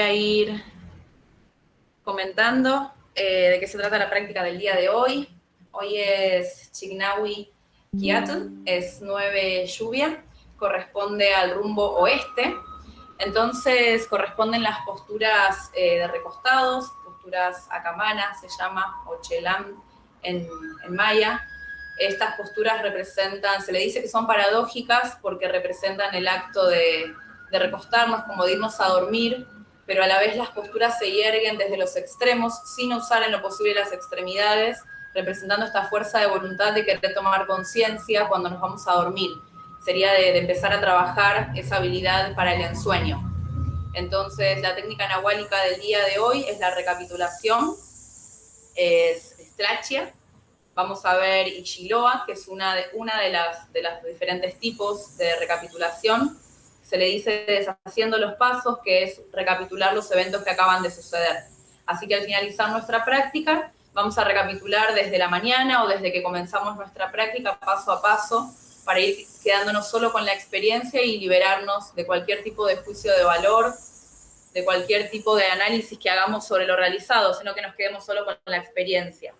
a ir comentando eh, de qué se trata la práctica del día de hoy. Hoy es Chignawi Kiatun, es 9 lluvia, corresponde al rumbo oeste. Entonces corresponden las posturas eh, de recostados, posturas akamanas se llama, o en, maya. Estas posturas representan, se le dice que son paradójicas porque representan el acto de, de recostarnos, como de irnos a dormir, pero a la vez las posturas se hierguen desde los extremos sin usar en lo posible las extremidades, representando esta fuerza de voluntad de querer tomar conciencia cuando nos vamos a dormir. Sería de, empezar a trabajar esa habilidad para el ensueño. Entonces, la técnica nahuálica del día de hoy es la recapitulación, es Strachia. Vamos a ver Ichiloa, que es una de, una de, las, de los diferentes tipos de recapitulación se le dice deshaciendo los pasos, que es recapitular los eventos que acaban de suceder. Así que al finalizar nuestra práctica, vamos a recapitular desde la mañana o desde que comenzamos nuestra práctica paso a paso para ir quedándonos solo con la experiencia y liberarnos de cualquier tipo de juicio de valor, de cualquier tipo de análisis que hagamos sobre lo realizado, sino que nos quedemos solo con la experiencia.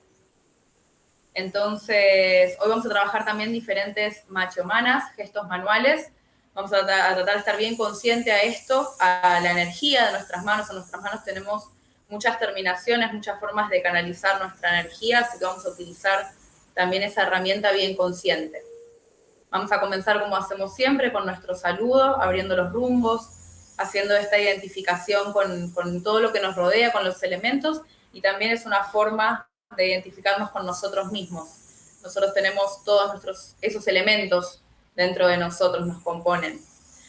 Entonces, hoy vamos a trabajar también diferentes machomanas, gestos manuales, Vamos a, tratar de estar bien consciente a esto, a la energía de nuestras manos. En nuestras manos tenemos muchas terminaciones, muchas formas de canalizar nuestra energía, así que vamos a utilizar también esa herramienta bien consciente. Vamos a comenzar como hacemos siempre, con nuestro saludo, abriendo los rumbos, haciendo esta identificación con, con todo lo que nos rodea, con los elementos, y también es una forma de identificarnos con nosotros mismos. Nosotros tenemos todos nuestros, esos elementos dentro de nosotros nos componen.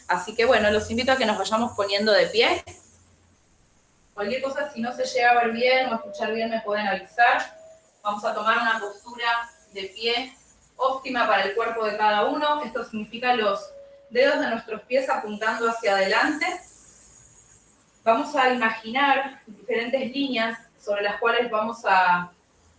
Así que bueno, los invito a que nos vayamos poniendo de pie. Cualquier cosa, si no se llega a ver bien o escuchar bien, me pueden avisar. Vamos a tomar una postura de pie óptima para el cuerpo de cada uno. Esto significa los dedos de nuestros pies apuntando hacia adelante. Vamos a imaginar diferentes líneas sobre las cuales vamos a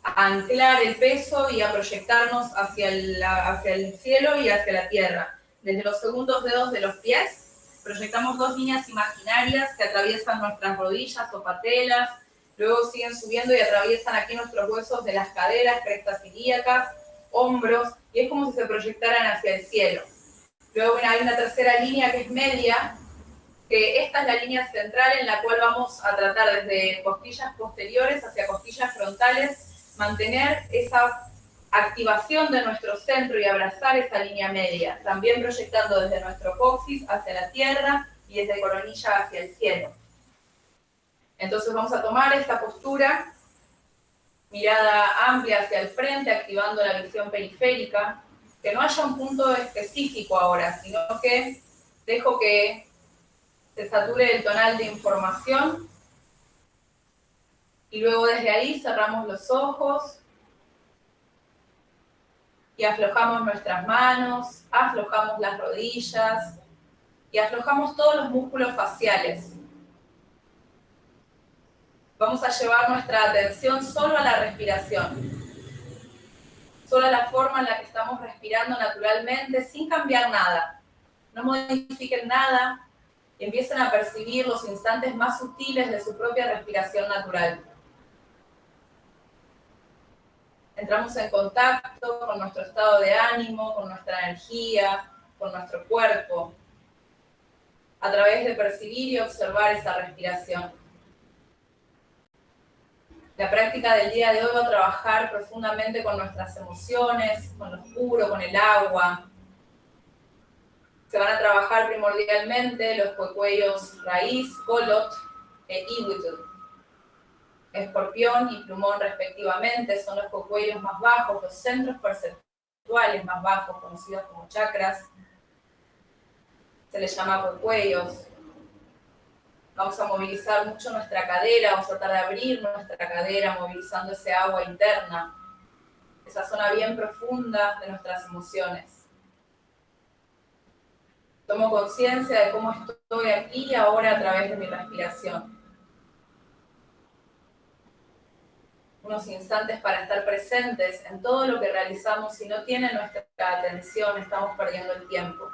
anclar el peso y a proyectarnos hacia el, hacia el cielo y hacia la tierra. Desde los segundos dedos de los pies, proyectamos dos líneas imaginarias que atraviesan nuestras rodillas o patelas, luego siguen subiendo y atraviesan aquí nuestros huesos de las caderas, crestas ilíacas, hombros, y es como si se proyectaran hacia el cielo. Luego hay una tercera línea que es media, que esta es la línea central en la cual vamos a tratar desde costillas posteriores hacia costillas frontales, mantener esa activación de nuestro centro y abrazar esa línea media, también proyectando desde nuestro coxis hacia la tierra y desde coronilla hacia el cielo. Entonces vamos a tomar esta postura, mirada amplia hacia el frente, activando la visión periférica, que no haya un punto específico ahora, sino que dejo que se sature el tonal de información y luego desde ahí cerramos los ojos y aflojamos nuestras manos, aflojamos las rodillas y aflojamos todos los músculos faciales. Vamos a llevar nuestra atención solo a la respiración, solo a la forma en la que estamos respirando naturalmente sin cambiar nada. No modifiquen nada, empiecen a percibir los instantes más sutiles de su propia respiración natural. Entramos en contacto con nuestro estado de ánimo, con nuestra energía, con nuestro cuerpo, a través de percibir y observar esa respiración. La práctica del día de hoy va a trabajar profundamente con nuestras emociones, con lo oscuro, con el agua. Se van a trabajar primordialmente los cuellos raíz, colot e iwitul escorpión y plumón respectivamente, son los cocuellos más bajos, los centros perceptuales más bajos, conocidos como chakras. Se les llama cocuellos. Vamos a movilizar mucho nuestra cadera, vamos a tratar de abrir nuestra cadera, movilizando ese agua interna, esa zona bien profunda de nuestras emociones. Tomo conciencia de cómo estoy aquí y ahora a través de mi respiración. unos instantes para estar presentes en todo lo que realizamos, si no tiene nuestra atención, estamos perdiendo el tiempo.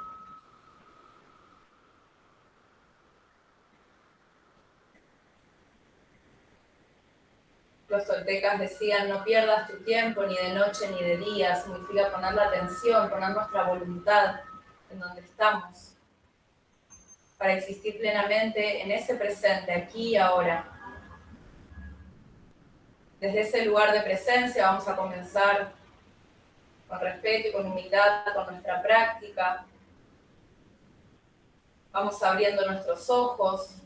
Los toltecas decían, no pierdas tu tiempo ni de noche ni de día, significa poner la atención, poner nuestra voluntad en donde estamos, para existir plenamente en ese presente, aquí y ahora. Desde ese lugar de presencia vamos a comenzar con respeto y con humildad con nuestra práctica. Vamos abriendo nuestros ojos,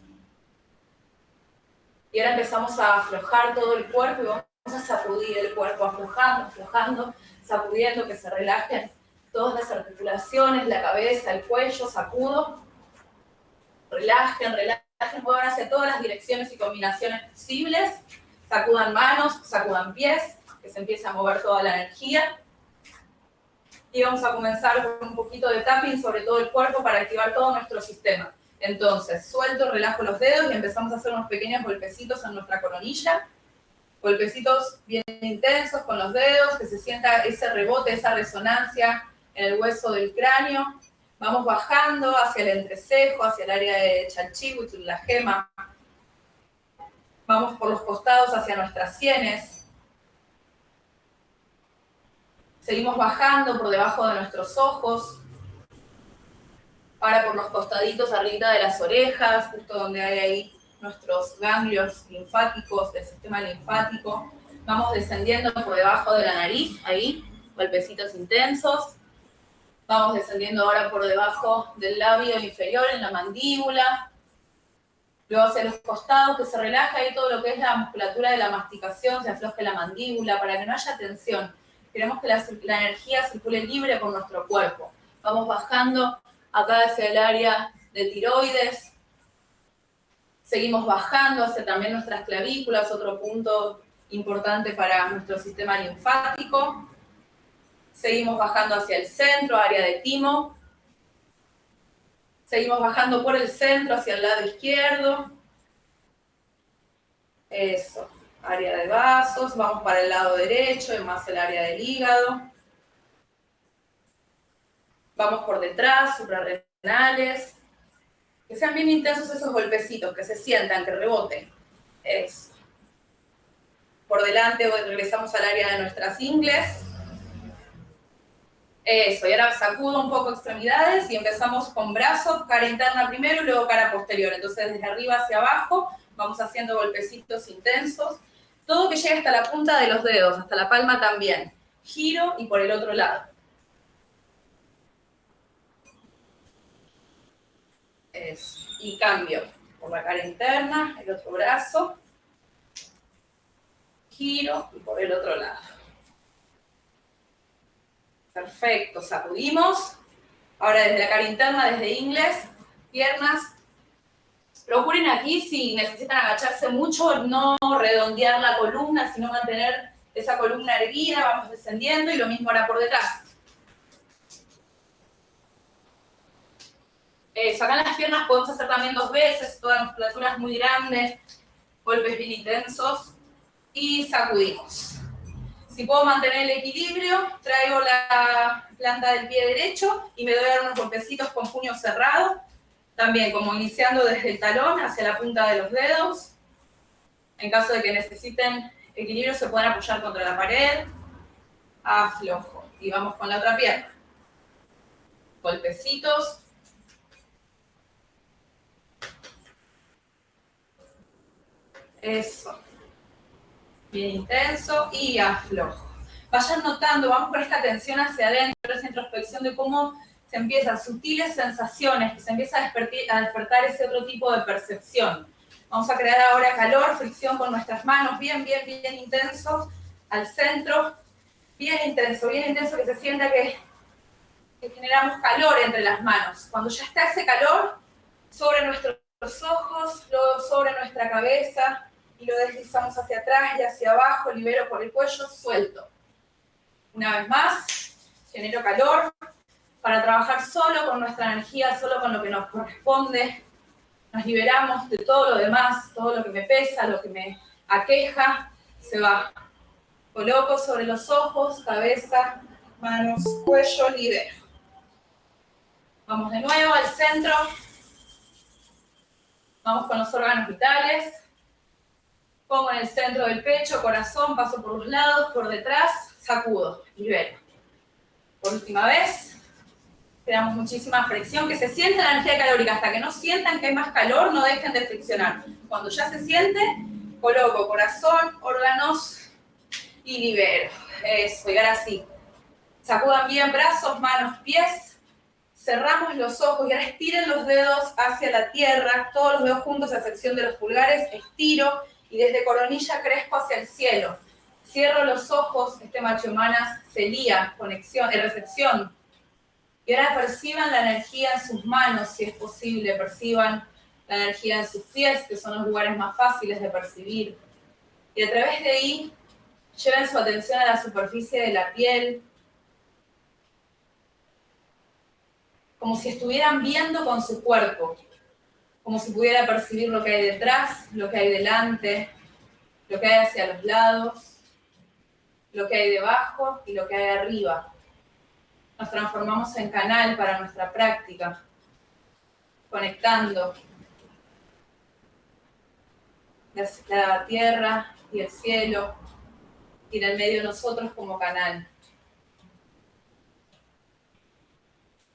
y ahora empezamos a aflojar todo el cuerpo y vamos a sacudir el cuerpo, aflojando, aflojando, sacudiendo, que se relajen todas las articulaciones, la cabeza, el cuello, sacudo. Relajen, relajen, muevan hacia todas las direcciones y combinaciones posibles. Sacudan manos, sacudan pies, que se empiece a mover toda la energía. Y vamos a comenzar con un poquito de tapping sobre todo el cuerpo para activar todo nuestro sistema. Entonces, suelto, relajo los dedos y empezamos a hacer unos pequeños golpecitos en nuestra coronilla. Golpecitos bien intensos con los dedos, que se sienta ese rebote, esa resonancia en el hueso del cráneo. Vamos bajando hacia el entrecejo, hacia el área de Chalchihuitl, la gema. Vamos por los costados hacia nuestras sienes. Seguimos bajando por debajo de nuestros ojos, Ahora por los costaditos arriba de las orejas, justo donde hay ahí nuestros ganglios linfáticos del sistema linfático. Vamos descendiendo por debajo de la nariz, ahí, golpecitos intensos. Vamos descendiendo ahora por debajo del labio inferior, en la mandíbula. Luego hacia los costados, que se relaja ahí todo lo que es la musculatura de la masticación, se afloje la mandíbula para que no haya tensión. Queremos que la, la energía circule libre por nuestro cuerpo. Vamos bajando acá hacia el área de tiroides. Seguimos bajando hacia también nuestras clavículas, otro punto importante para nuestro sistema linfático. Seguimos bajando hacia el centro, área de timo. Seguimos bajando por el centro hacia el lado izquierdo. Eso, área de vasos. Vamos para el lado derecho, y más el área del hígado. Vamos por detrás, suprarrenales. Que sean bien intensos esos golpecitos, que se sientan, que reboten. Eso. Por delante regresamos al área de nuestras ingles. Eso, y ahora sacudo un poco extremidades y empezamos con brazo, cara interna primero y luego cara posterior. Entonces desde arriba hacia abajo vamos haciendo golpecitos intensos. Todo que llegue hasta la punta de los dedos, hasta la palma también. Giro y por el otro lado. Y cambio por la cara interna, el otro brazo. Giro y por el otro lado. Perfecto, sacudimos. Ahora desde la cara interna, desde inglés, piernas. Procuren aquí, si necesitan agacharse mucho, no redondear la columna, sino mantener esa columna erguida, vamos descendiendo y lo mismo ahora por detrás. Eh, sacar las piernas podemos hacer también dos veces, todas musculaturas muy grandes, golpes bien intensos, y sacudimos. Si puedo mantener el equilibrio, traigo la planta del pie derecho y me doy a dar unos golpecitos con puño cerrado, también como iniciando desde el talón hacia la punta de los dedos. En caso de que necesiten equilibrio, se pueden apoyar contra la pared, aflojo. Y vamos con la otra pierna. Golpecitos, Eso. Bien intenso y aflojo. Vayan notando, vamos con esta tensión hacia adentro, esa introspección de cómo se empiezan sutiles sensaciones, que se empieza a despertar, ese otro tipo de percepción. Vamos a crear ahora calor, fricción con nuestras manos, bien, bien, bien intenso, al centro, bien intenso, bien intenso, que se sienta que, que generamos calor entre las manos. Cuando ya está ese calor, sobre nuestros ojos, sobre nuestra cabeza, y lo deslizamos hacia atrás y hacia abajo, libero por el cuello, suelto. Una vez más, genero calor para trabajar solo con nuestra energía, solo con lo que nos corresponde. Nos liberamos de todo lo demás, todo lo que me pesa, lo que me aqueja, se va. Coloco sobre los ojos, cabeza, manos, cuello, libero. Vamos de nuevo al centro. Vamos con los órganos vitales. Pongo en el centro del pecho, corazón, paso por los lados, por detrás, sacudo, libero. Por última vez, creamos muchísima fricción, que se sienta la energía calórica, hasta que no sientan que hay más calor, no dejen de friccionar. Cuando ya se siente, coloco corazón, órganos y libero. Eso, y ahora sí. Sacudan bien brazos, manos, pies. Cerramos los ojos y ahora estiren los dedos hacia la tierra, todos los dedos juntos a sección de los pulgares, estiro y desde coronilla crezco hacia el cielo. Cierro los ojos, este macho humanas se lía, conexión, en recepción. Y ahora perciban la energía en sus manos, si es posible, perciban la energía en sus pies, que son los lugares más fáciles de percibir. Y a través de ahí, lleven su atención a la superficie de la piel, como si estuvieran viendo con su cuerpo como si pudiera percibir lo que hay detrás, lo que hay delante, lo que hay hacia los lados, lo que hay debajo y lo que hay arriba. Nos transformamos en canal para nuestra práctica, conectando la tierra y el cielo y en el medio nosotros como canal.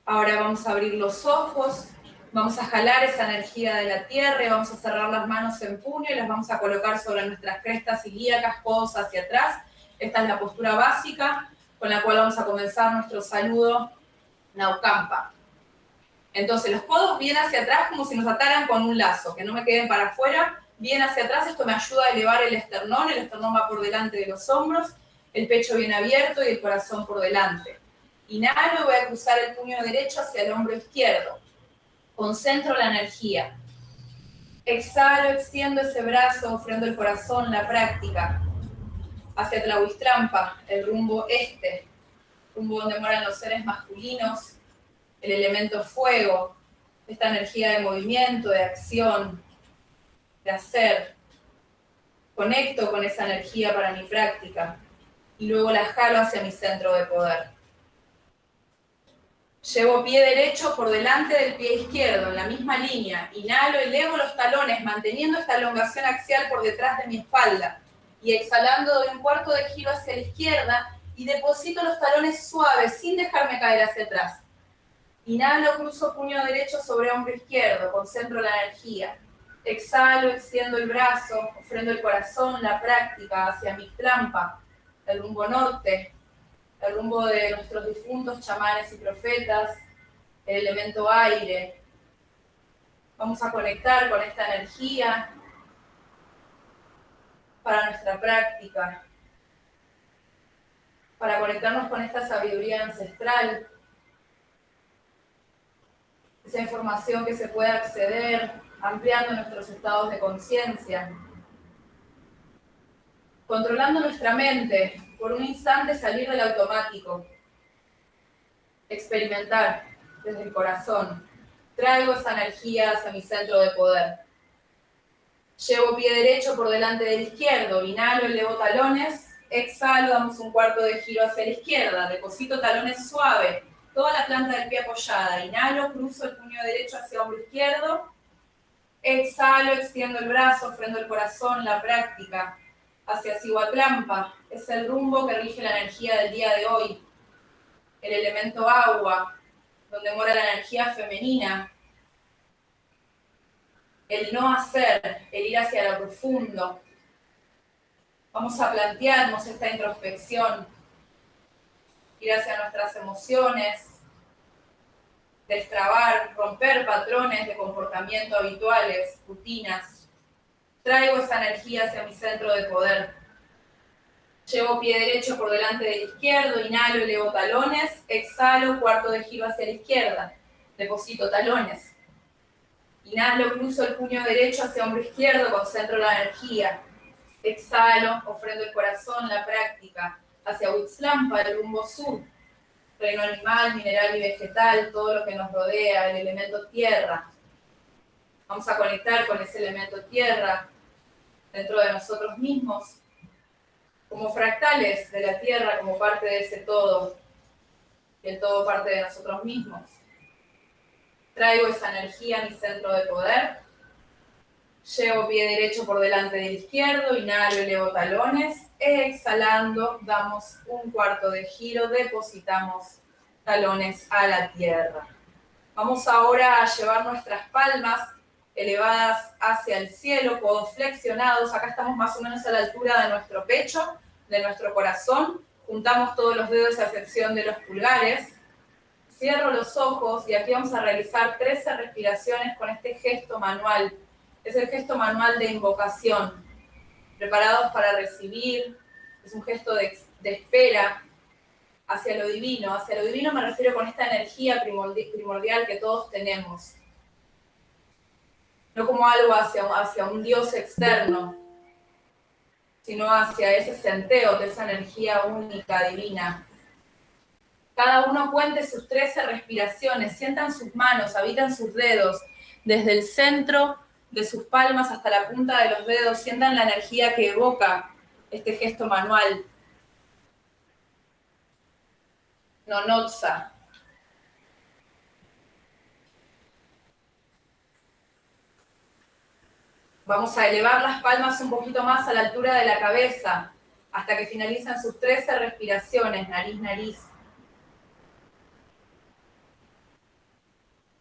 Ahora vamos a abrir los ojos Vamos a jalar esa energía de la tierra y vamos a cerrar las manos en puño y las vamos a colocar sobre nuestras crestas ilíacas, codos hacia atrás. Esta es la postura básica con la cual vamos a comenzar nuestro saludo Naukampa. Entonces, los codos bien hacia atrás como si nos ataran con un lazo, que no me queden para afuera, bien hacia atrás. Esto me ayuda a elevar el esternón, el esternón va por delante de los hombros, el pecho bien abierto y el corazón por delante. Inhalo y voy a cruzar el puño derecho hacia el hombro izquierdo. Concentro la energía. Exhalo, extiendo ese brazo, ofrendo el corazón, la práctica. Hacia Tlahuistrampa, el rumbo este, rumbo donde moran los seres masculinos, el elemento fuego, esta energía de movimiento, de acción, de hacer. Conecto con esa energía para mi práctica y luego la jalo hacia mi centro de poder. Llevo pie derecho por delante del pie izquierdo, en la misma línea. Inhalo, elevo los talones, manteniendo esta elongación axial por detrás de mi espalda. Y exhalando doy un cuarto de giro hacia la izquierda y deposito los talones suaves, sin dejarme caer hacia atrás. Inhalo, cruzo puño derecho sobre hombro izquierdo, concentro la energía. Exhalo, extiendo el brazo, ofrendo el corazón, la práctica hacia mi trampa, el rumbo norte, el rumbo de nuestros difuntos chamanes y profetas, el elemento aire. Vamos a conectar con esta energía para nuestra práctica, para conectarnos con esta sabiduría ancestral, esa información que se puede acceder ampliando nuestros estados de conciencia, controlando nuestra mente, por un instante salir del automático, experimentar desde el corazón. Traigo esa energía hacia mi centro de poder. Llevo pie derecho por delante del izquierdo, inhalo, elevo talones, exhalo, damos un cuarto de giro hacia la izquierda, deposito talones suave, toda la planta del pie apoyada, inhalo, cruzo el puño derecho hacia hombro izquierdo, exhalo, extiendo el brazo, ofrendo el corazón, la práctica, hacia Cihuatlampa, es el rumbo que rige la energía del día de hoy, el elemento agua, donde mora la energía femenina, el no hacer, el ir hacia lo profundo. Vamos a plantearnos esta introspección, ir hacia nuestras emociones, destrabar, romper patrones de comportamiento habituales, rutinas, Traigo esa energía hacia mi centro de poder. Llevo pie derecho por delante del izquierdo, inhalo, elevo talones, exhalo, cuarto de giro hacia la izquierda, deposito talones. Inhalo, cruzo el puño derecho hacia hombro izquierdo, concentro la energía. Exhalo, ofrendo el corazón, la práctica, hacia Huitzlampa, el rumbo sur, reino animal, mineral y vegetal, todo lo que nos rodea, el elemento tierra. Vamos a conectar con ese elemento tierra, dentro de nosotros mismos, como fractales de la Tierra, como parte de ese todo, y el todo parte de nosotros mismos. Traigo esa energía a mi centro de poder. Llevo pie derecho por delante del izquierdo, inhalo, elevo talones. Exhalando, damos un cuarto de giro, depositamos talones a la tierra. Vamos ahora a llevar nuestras palmas elevadas hacia el cielo, codos flexionados. Acá estamos más o menos a la altura de nuestro pecho, de nuestro corazón. Juntamos todos los dedos a excepción de los pulgares. Cierro los ojos y aquí vamos a realizar 13 respiraciones con este gesto manual. Es el gesto manual de invocación. Preparados para recibir. Es un gesto de, de espera hacia lo divino. Hacia lo divino me refiero con esta energía primordial que todos tenemos no como algo hacia, hacia un Dios externo, sino hacia ese senteo de esa energía única, divina. Cada uno cuente sus 13 respiraciones, sientan sus manos, habitan sus dedos, desde el centro de sus palmas hasta la punta de los dedos, sientan la energía que evoca este gesto manual. Nonotsa, Vamos a elevar las palmas un poquito más a la altura de la cabeza hasta que finalizan sus 13 respiraciones, nariz, nariz.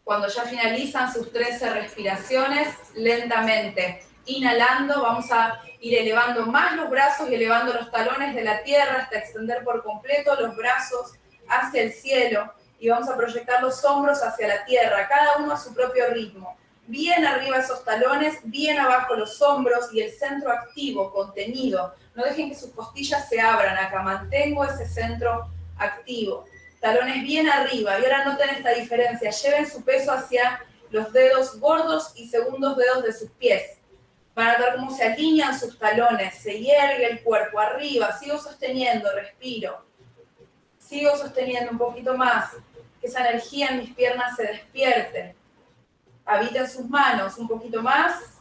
Cuando ya finalizan sus 13 respiraciones, lentamente, inhalando, vamos a ir elevando más los brazos y elevando los talones de la tierra hasta extender por completo los brazos hacia el cielo y vamos a proyectar los hombros hacia la tierra, cada uno a su propio ritmo bien arriba esos talones, bien abajo los hombros y el centro activo, contenido. No dejen que sus costillas se abran acá, mantengo ese centro activo. Talones bien arriba, y ahora noten esta diferencia, lleven su peso hacia los dedos gordos y segundos dedos de sus pies. Van a ver cómo se alinean sus talones, se hiergue el cuerpo arriba, sigo sosteniendo, respiro. Sigo sosteniendo un poquito más, que esa energía en mis piernas se despierte habita sus manos un poquito más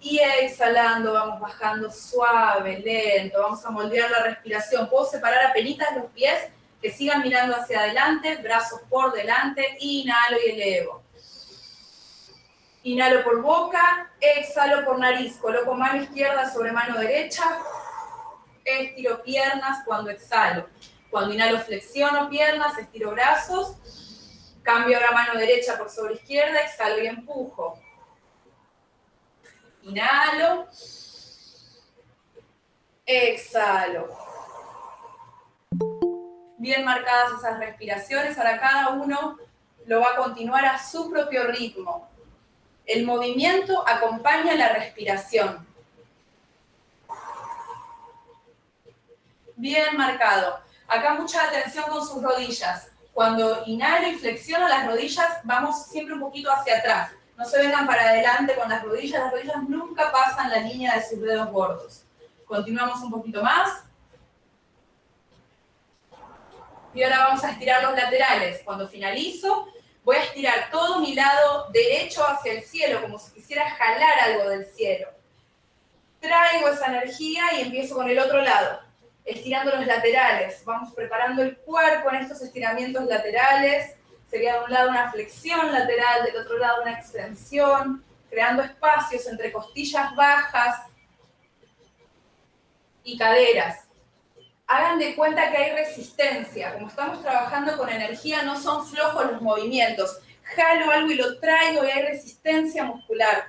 y exhalando vamos bajando suave, lento, vamos a moldear la respiración. Puedo separar a los pies que sigan mirando hacia adelante, brazos por delante, inhalo y elevo. Inhalo por boca, exhalo por nariz, coloco mano izquierda sobre mano derecha, estiro piernas cuando exhalo. Cuando inhalo flexiono piernas, estiro brazos, Cambio ahora mano derecha por sobre izquierda, exhalo y empujo. Inhalo. Exhalo. Bien marcadas esas respiraciones. Ahora cada uno lo va a continuar a su propio ritmo. El movimiento acompaña la respiración. Bien marcado. Acá mucha atención con sus rodillas. Cuando inhalo y flexiono las rodillas, vamos siempre un poquito hacia atrás. No se vengan para adelante con las rodillas, las rodillas nunca pasan la línea de sus dedos gordos. Continuamos un poquito más. Y ahora vamos a estirar los laterales. Cuando finalizo, voy a estirar todo mi lado derecho hacia el cielo, como si quisiera jalar algo del cielo. Traigo esa energía y empiezo con el otro lado estirando los laterales. Vamos preparando el cuerpo en estos estiramientos laterales. Sería de un lado una flexión lateral, del otro lado una extensión, creando espacios entre costillas bajas y caderas. Hagan de cuenta que hay resistencia. Como estamos trabajando con energía, no son flojos los movimientos. Jalo algo y lo traigo y hay resistencia muscular.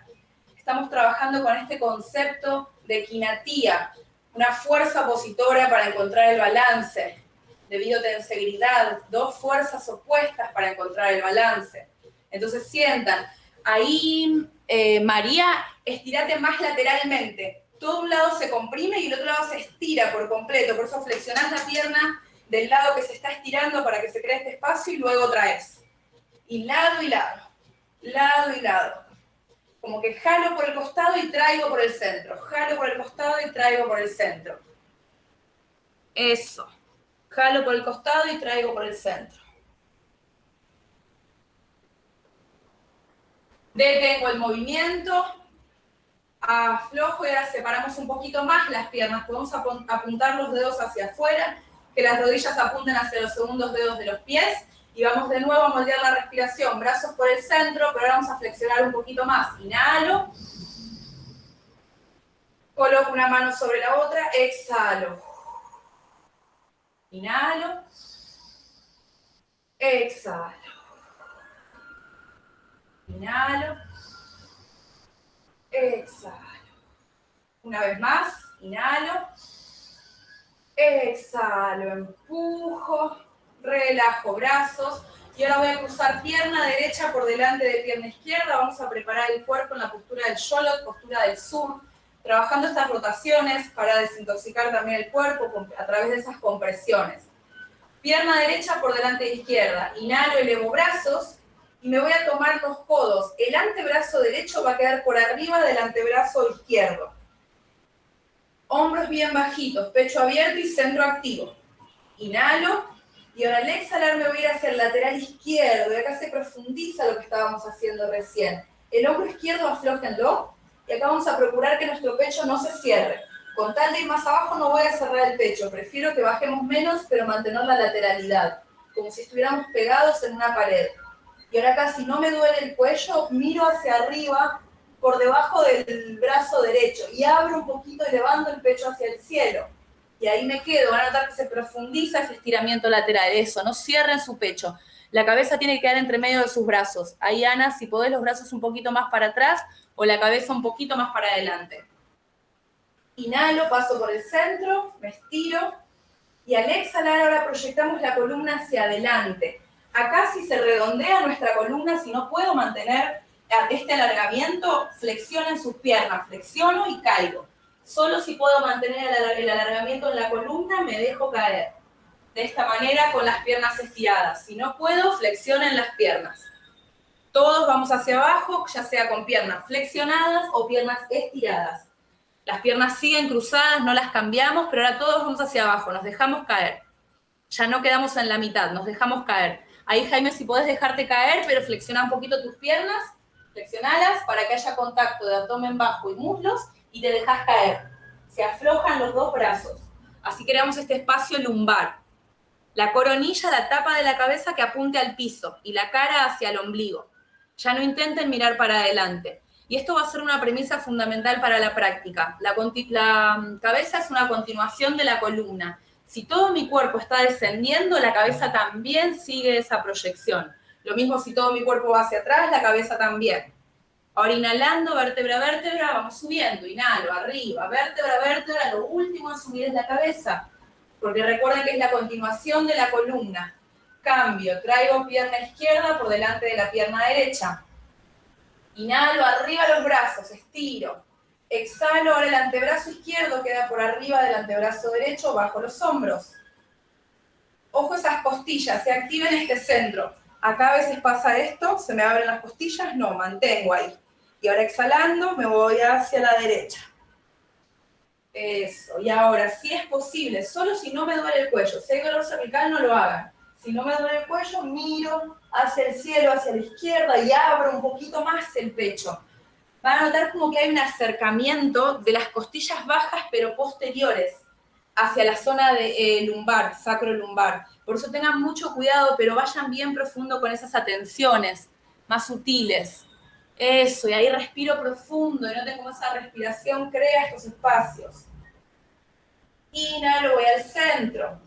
Estamos trabajando con este concepto de quinatía, una fuerza opositora para encontrar el balance, debido a tensegridad, dos fuerzas opuestas para encontrar el balance. Entonces sientan, ahí eh, María, estirate más lateralmente. Todo un lado se comprime y el otro lado se estira por completo, por eso flexionás la pierna del lado que se está estirando para que se cree este espacio y luego traes. Y lado y lado, lado y lado como que jalo por el costado y traigo por el centro, jalo por el costado y traigo por el centro. Eso. Jalo por el costado y traigo por el centro. Detengo el movimiento, aflojo y ahora separamos un poquito más las piernas. Podemos apuntar los dedos hacia afuera, que las rodillas apunten hacia los segundos dedos de los pies y vamos de nuevo a moldear la respiración. Brazos por el centro, pero ahora vamos a flexionar un poquito más. Inhalo. Coloco una mano sobre la otra, exhalo. Inhalo. Exhalo. Inhalo. Exhalo. Una vez más, inhalo. Exhalo, empujo, relajo brazos. Y ahora voy a cruzar pierna derecha por delante de pierna izquierda. Vamos a preparar el cuerpo en la postura del Sholot, postura del sur. Trabajando estas rotaciones para desintoxicar también el cuerpo a través de esas compresiones. Pierna derecha por delante de izquierda. Inhalo, elevo brazos y me voy a tomar los codos. El antebrazo derecho va a quedar por arriba del antebrazo izquierdo. Hombros bien bajitos, pecho abierto y centro activo. Inhalo y ahora al exhalar me voy a ir hacia el lateral izquierdo y acá se profundiza lo que estábamos haciendo recién. El hombro izquierdo aflojenlo y acá vamos a procurar que nuestro pecho no se cierre. Con tal de ir más abajo no voy a cerrar el pecho, prefiero que bajemos menos pero mantener la lateralidad, como si estuviéramos pegados en una pared. Y ahora acá si no me duele el cuello, miro hacia arriba por debajo del brazo derecho y abro un poquito elevando el pecho hacia el cielo. Y ahí me quedo, van a notar que se profundiza ese estiramiento lateral, eso, no cierren su pecho. La cabeza tiene que quedar entre medio de sus brazos. Ahí, Ana, si podés los brazos un poquito más para atrás o la cabeza un poquito más para adelante. Inhalo, paso por el centro, me estiro. Y al exhalar ahora proyectamos la columna hacia adelante. Acá si se redondea nuestra columna, si no puedo mantener este alargamiento, flexionen sus piernas, flexiono y caigo. Solo si puedo mantener el alargamiento en la columna, me dejo caer. De esta manera, con las piernas estiradas. Si no puedo, flexionen las piernas. Todos vamos hacia abajo, ya sea con piernas flexionadas o piernas estiradas. Las piernas siguen cruzadas, no las cambiamos, pero ahora todos vamos hacia abajo, nos dejamos caer. Ya no quedamos en la mitad, nos dejamos caer. Ahí, Jaime, si podés dejarte caer, pero flexiona un poquito tus piernas, flexionalas para que haya contacto de abdomen bajo y muslos y te dejas caer. Se aflojan los dos brazos. Así creamos este espacio lumbar. La coronilla, la tapa de la cabeza que apunte al piso y la cara hacia el ombligo. Ya no intenten mirar para adelante. Y esto va a ser una premisa fundamental para la práctica. La, la mm, cabeza es una continuación de la columna si todo mi cuerpo está descendiendo, la cabeza también sigue esa proyección. Lo mismo si todo mi cuerpo va hacia atrás, la cabeza también. Ahora inhalando, vértebra a vértebra, vamos subiendo. Inhalo, arriba, vértebra a vértebra. Lo último a subir es la cabeza. Porque recuerden que es la continuación de la columna. Cambio, traigo pierna izquierda por delante de la pierna derecha. Inhalo, arriba los brazos, estiro. Exhalo, ahora el antebrazo izquierdo queda por arriba del antebrazo derecho, bajo los hombros. Ojo esas costillas, se activen este centro. Acá a veces pasa esto, se me abren las costillas, no, mantengo ahí. Y ahora exhalando, me voy hacia la derecha. Eso, y ahora, si es posible, solo si no me duele el cuello, si hay dolor cervical, no lo hagan. Si no me duele el cuello, miro hacia el cielo, hacia la izquierda y abro un poquito más el pecho van a notar como que hay un acercamiento de las costillas bajas pero posteriores hacia la zona de eh, lumbar, sacro lumbar. Por eso tengan mucho cuidado, pero vayan bien profundo con esas atenciones más sutiles. Eso, y ahí respiro profundo y noten cómo esa respiración crea estos espacios. Inhalo, voy al centro.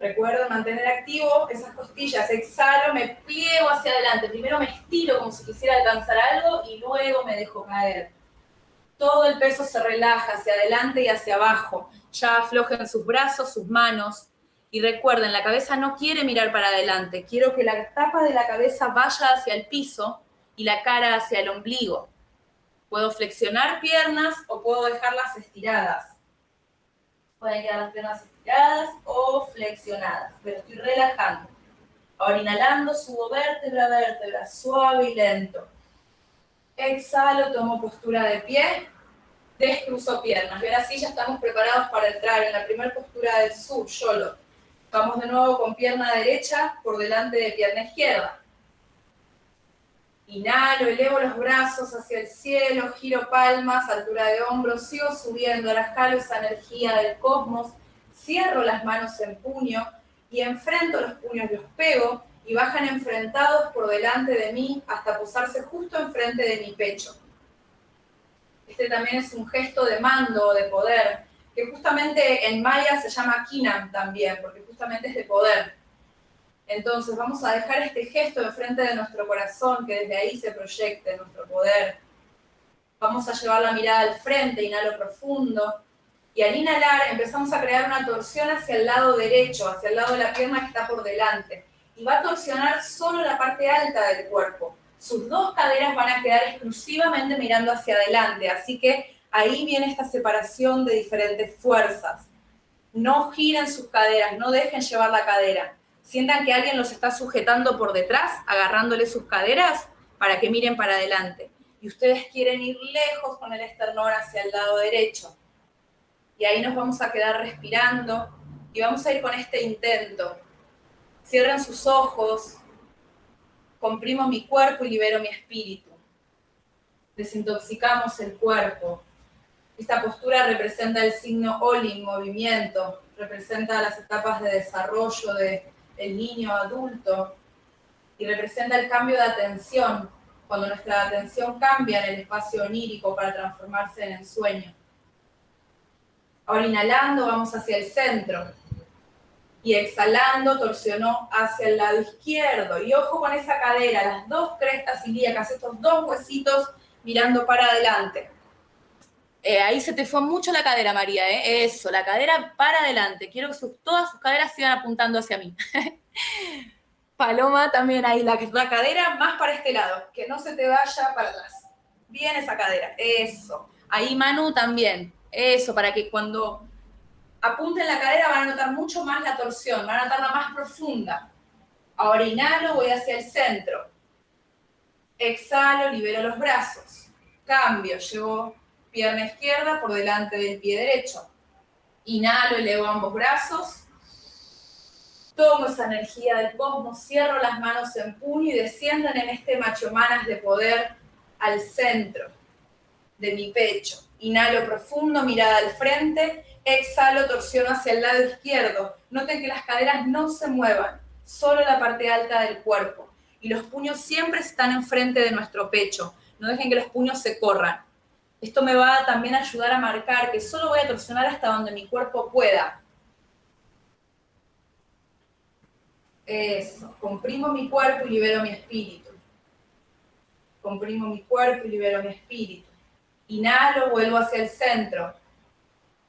Recuerdo mantener activo esas costillas. Exhalo, me pliego hacia adelante. Primero me estiro como si quisiera alcanzar algo y luego me dejo caer. Todo el peso se relaja hacia adelante y hacia abajo. Ya aflojen sus brazos, sus manos. Y recuerden, la cabeza no quiere mirar para adelante. Quiero que la tapa de la cabeza vaya hacia el piso y la cara hacia el ombligo. Puedo flexionar piernas o puedo dejarlas estiradas. Pueden quedar las piernas estiradas o flexionadas, pero estoy relajando. Ahora inhalando, subo vértebra a vértebra, suave y lento. Exhalo, tomo postura de pie, descruzo piernas. Y ahora sí ya estamos preparados para entrar en la primera postura del sur, solo. Vamos de nuevo con pierna derecha por delante de pierna izquierda. Inhalo, elevo los brazos hacia el cielo, giro palmas, altura de hombros, sigo subiendo, ahora jalo esa energía del cosmos, cierro las manos en puño y enfrento los puños, los pego y bajan enfrentados por delante de mí hasta posarse justo enfrente de mi pecho. Este también es un gesto de mando, de poder, que justamente en maya se llama kinam también, porque justamente es de poder. Entonces vamos a dejar este gesto enfrente de nuestro corazón, que desde ahí se proyecte nuestro poder. Vamos a llevar la mirada al frente, inhalo profundo. Y al inhalar empezamos a crear una torsión hacia el lado derecho, hacia el lado de la pierna que está por delante. Y va a torsionar solo la parte alta del cuerpo. Sus dos caderas van a quedar exclusivamente mirando hacia adelante. Así que ahí viene esta separación de diferentes fuerzas. No giren sus caderas, no dejen llevar la cadera sientan que alguien los está sujetando por detrás, agarrándole sus caderas para que miren para adelante. Y ustedes quieren ir lejos con el esternón hacia el lado derecho. Y ahí nos vamos a quedar respirando y vamos a ir con este intento. Cierren sus ojos, comprimo mi cuerpo y libero mi espíritu. Desintoxicamos el cuerpo. Esta postura representa el signo Oli, movimiento, representa las etapas de desarrollo de el niño adulto y representa el cambio de atención, cuando nuestra atención cambia en el espacio onírico para transformarse en el sueño. Ahora inhalando vamos hacia el centro y exhalando torsionó hacia el lado izquierdo. Y ojo con esa cadera, las dos crestas ilíacas, estos dos huesitos mirando para adelante. Eh, ahí se te fue mucho la cadera, María, ¿eh? Eso, la cadera para adelante. Quiero que todas sus caderas sigan apuntando hacia mí. Paloma también ahí, la, la cadera más para este lado, que no se te vaya para atrás. Bien esa cadera, eso. Ahí Manu también, eso, para que cuando apunten la cadera van a notar mucho más la torsión, van a notarla más profunda. Ahora inhalo, voy hacia el centro. Exhalo, libero los brazos. Cambio, llevo pierna izquierda por delante del pie derecho. Inhalo, elevo ambos brazos. Tomo esa energía del cosmos, cierro las manos en puño y desciendan en este machomanas de poder al centro de mi pecho. Inhalo profundo, mirada al frente. Exhalo, torsión hacia el lado izquierdo. Noten que las caderas no se muevan, solo la parte alta del cuerpo. Y los puños siempre están enfrente de nuestro pecho. No dejen que los puños se corran. Esto me va a también ayudar a marcar que solo voy a torsionar hasta donde mi cuerpo pueda. Eso, comprimo mi cuerpo y libero mi espíritu. Comprimo mi cuerpo y libero mi espíritu. Inhalo, vuelvo hacia el centro.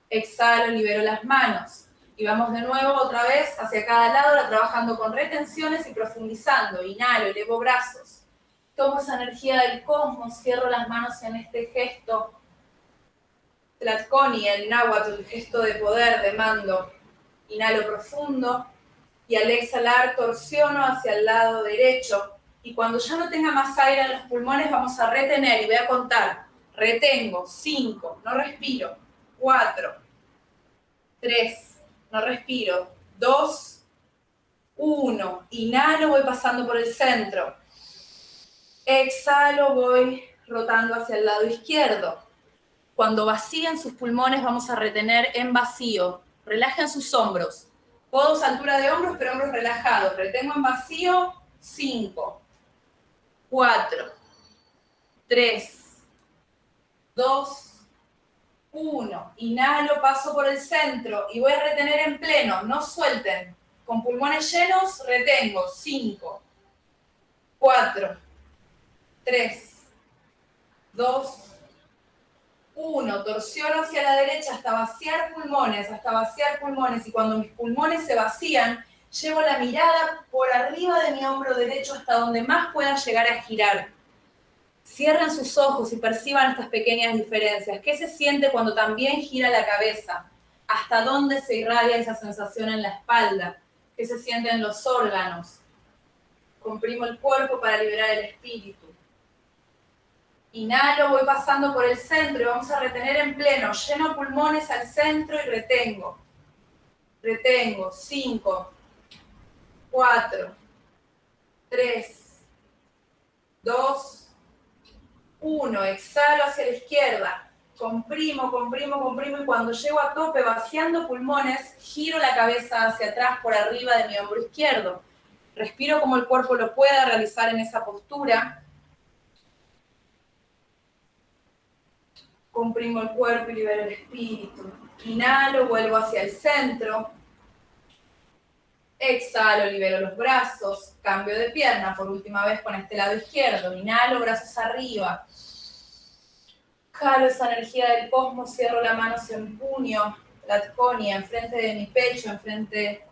Exhalo, libero las manos. Y vamos de nuevo otra vez hacia cada lado, trabajando con retenciones y profundizando. Inhalo, elevo brazos tomo esa energía del cosmos, cierro las manos en este gesto Tlatkoni, el náhuatl, el gesto de poder, de mando. Inhalo profundo y al exhalar torsiono hacia el lado derecho. Y cuando ya no tenga más aire en los pulmones, vamos a retener y voy a contar. Retengo, cinco, no respiro, cuatro, tres, no respiro, dos, uno. Inhalo, voy pasando por el centro Exhalo, voy rotando hacia el lado izquierdo. Cuando vacíen sus pulmones, vamos a retener en vacío. Relajen sus hombros. Codos altura de hombros, pero hombros relajados. Retengo en vacío. 5, 4, 3, 2, 1. Inhalo, paso por el centro y voy a retener en pleno. No suelten. Con pulmones llenos, retengo. 5, 4, 3, 2, 1. Torsiono hacia la derecha hasta vaciar pulmones, hasta vaciar pulmones. Y cuando mis pulmones se vacían, llevo la mirada por arriba de mi hombro derecho hasta donde más pueda llegar a girar. Cierren sus ojos y perciban estas pequeñas diferencias. ¿Qué se siente cuando también gira la cabeza? ¿Hasta dónde se irradia esa sensación en la espalda? ¿Qué se siente en los órganos? Comprimo el cuerpo para liberar el espíritu. Inhalo, voy pasando por el centro y vamos a retener en pleno. Lleno pulmones al centro y retengo. Retengo. 5, 4, 3, 2, 1. Exhalo hacia la izquierda. Comprimo, comprimo, comprimo y cuando llego a tope vaciando pulmones, giro la cabeza hacia atrás por arriba de mi hombro izquierdo. Respiro como el cuerpo lo pueda realizar en esa postura Comprimo el cuerpo y libero el espíritu. Inhalo, vuelvo hacia el centro. Exhalo, libero los brazos. Cambio de pierna por última vez con este lado izquierdo. Inhalo, brazos arriba. Jalo esa energía del cosmos, cierro la mano hacia un puño, la tconia, enfrente de mi pecho, enfrente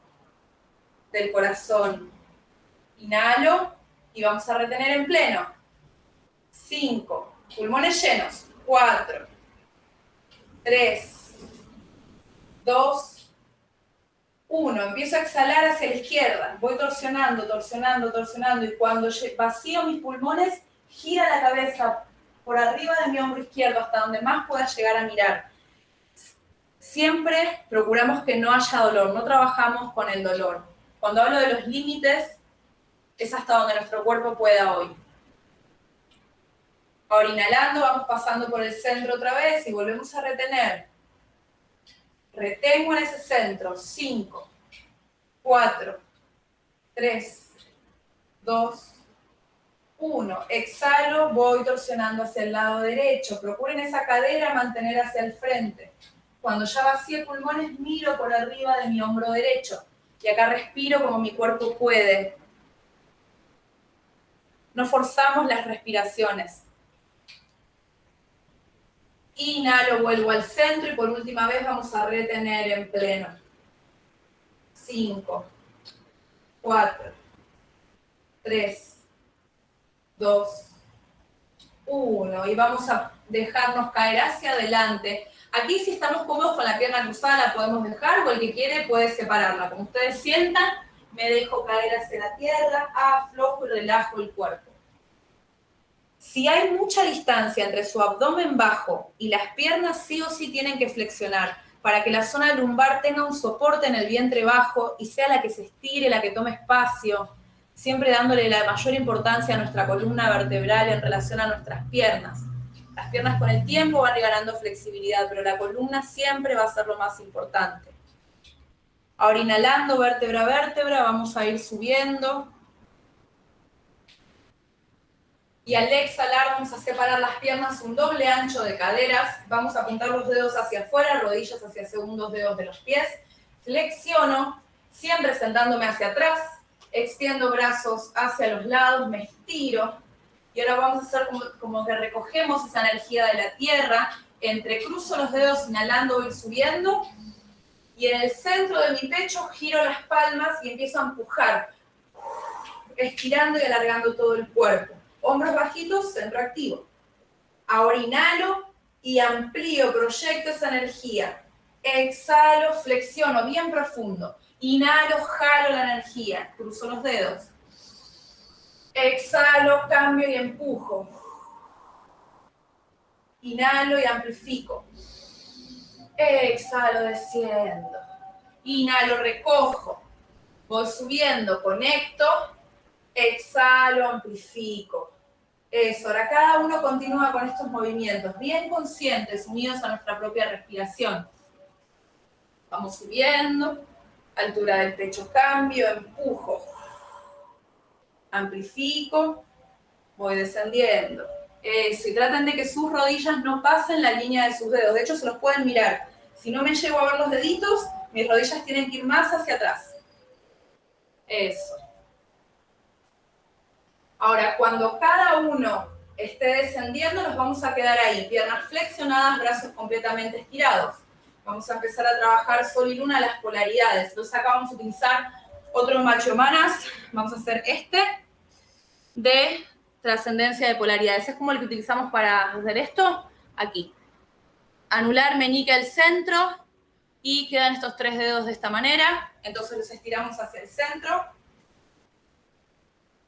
del corazón. Inhalo y vamos a retener en pleno. Cinco. Pulmones llenos. Cuatro. Tres. Dos. Uno. Empiezo a exhalar hacia la izquierda. Voy torsionando, torsionando, torsionando. Y cuando vacío mis pulmones, gira la cabeza por arriba de mi hombro izquierdo hasta donde más pueda llegar a mirar. Siempre procuramos que no haya dolor, no trabajamos con el dolor. Cuando hablo de los límites, es hasta donde nuestro cuerpo pueda hoy. Ahora inhalando, vamos pasando por el centro otra vez y volvemos a retener. Retengo en ese centro. 5, 4, 3, 2, 1. Exhalo, voy torsionando hacia el lado derecho. Procuren esa cadera mantener hacia el frente. Cuando ya vacíe pulmones, miro por arriba de mi hombro derecho. Y acá respiro como mi cuerpo puede. No forzamos las respiraciones. Inhalo, vuelvo al centro y por última vez vamos a retener en pleno. 5, 4, 3, dos, uno. Y vamos a dejarnos caer hacia adelante. Aquí si estamos cómodos con la pierna cruzada la podemos dejar o el que quiere puede separarla. Como ustedes sientan, me dejo caer hacia la tierra, aflojo y relajo el cuerpo. Si hay mucha distancia entre su abdomen bajo y las piernas sí o sí tienen que flexionar para que la zona lumbar tenga un soporte en el vientre bajo y sea la que se estire, la que tome espacio, siempre dándole la mayor importancia a nuestra columna vertebral en relación a nuestras piernas. Las piernas con el tiempo van ganando flexibilidad, pero la columna siempre va a ser lo más importante. Ahora inhalando vértebra a vértebra, vamos a ir subiendo. Y al exhalar vamos a separar las piernas un doble ancho de caderas. Vamos a apuntar los dedos hacia afuera, rodillas hacia segundos dedos de los pies. Flexiono, siempre sentándome hacia atrás extiendo brazos hacia los lados, me estiro. Y ahora vamos a hacer como, que recogemos esa energía de la tierra, entrecruzo los dedos inhalando, voy subiendo. Y en el centro de mi pecho giro las palmas y empiezo a empujar, estirando y alargando todo el cuerpo. Hombros bajitos, centro activo. Ahora inhalo y amplío, proyecto esa energía. Exhalo, flexiono bien profundo. Inhalo, jalo la energía, cruzo los dedos. Exhalo, cambio y empujo. Inhalo y amplifico. Exhalo, desciendo. Inhalo, recojo. Voy subiendo, conecto. Exhalo, amplifico. Eso, ahora cada uno continúa con estos movimientos, bien conscientes, unidos a nuestra propia respiración. Vamos subiendo, altura del pecho cambio, empujo, amplifico, voy descendiendo. Eso, y traten de que sus rodillas no pasen la línea de sus dedos, de hecho se los pueden mirar. Si no me llego a ver los deditos, mis rodillas tienen que ir más hacia atrás. Eso. Ahora, cuando cada uno esté descendiendo, nos vamos a quedar ahí, piernas flexionadas, brazos completamente estirados. Vamos a empezar a trabajar Sol y Luna las polaridades. Entonces acá vamos a utilizar otro macho manas. Vamos a hacer este de trascendencia de polaridades. Es como el que utilizamos para hacer esto. Aquí. Anular meñique al centro y quedan estos tres dedos de esta manera. Entonces los estiramos hacia el centro.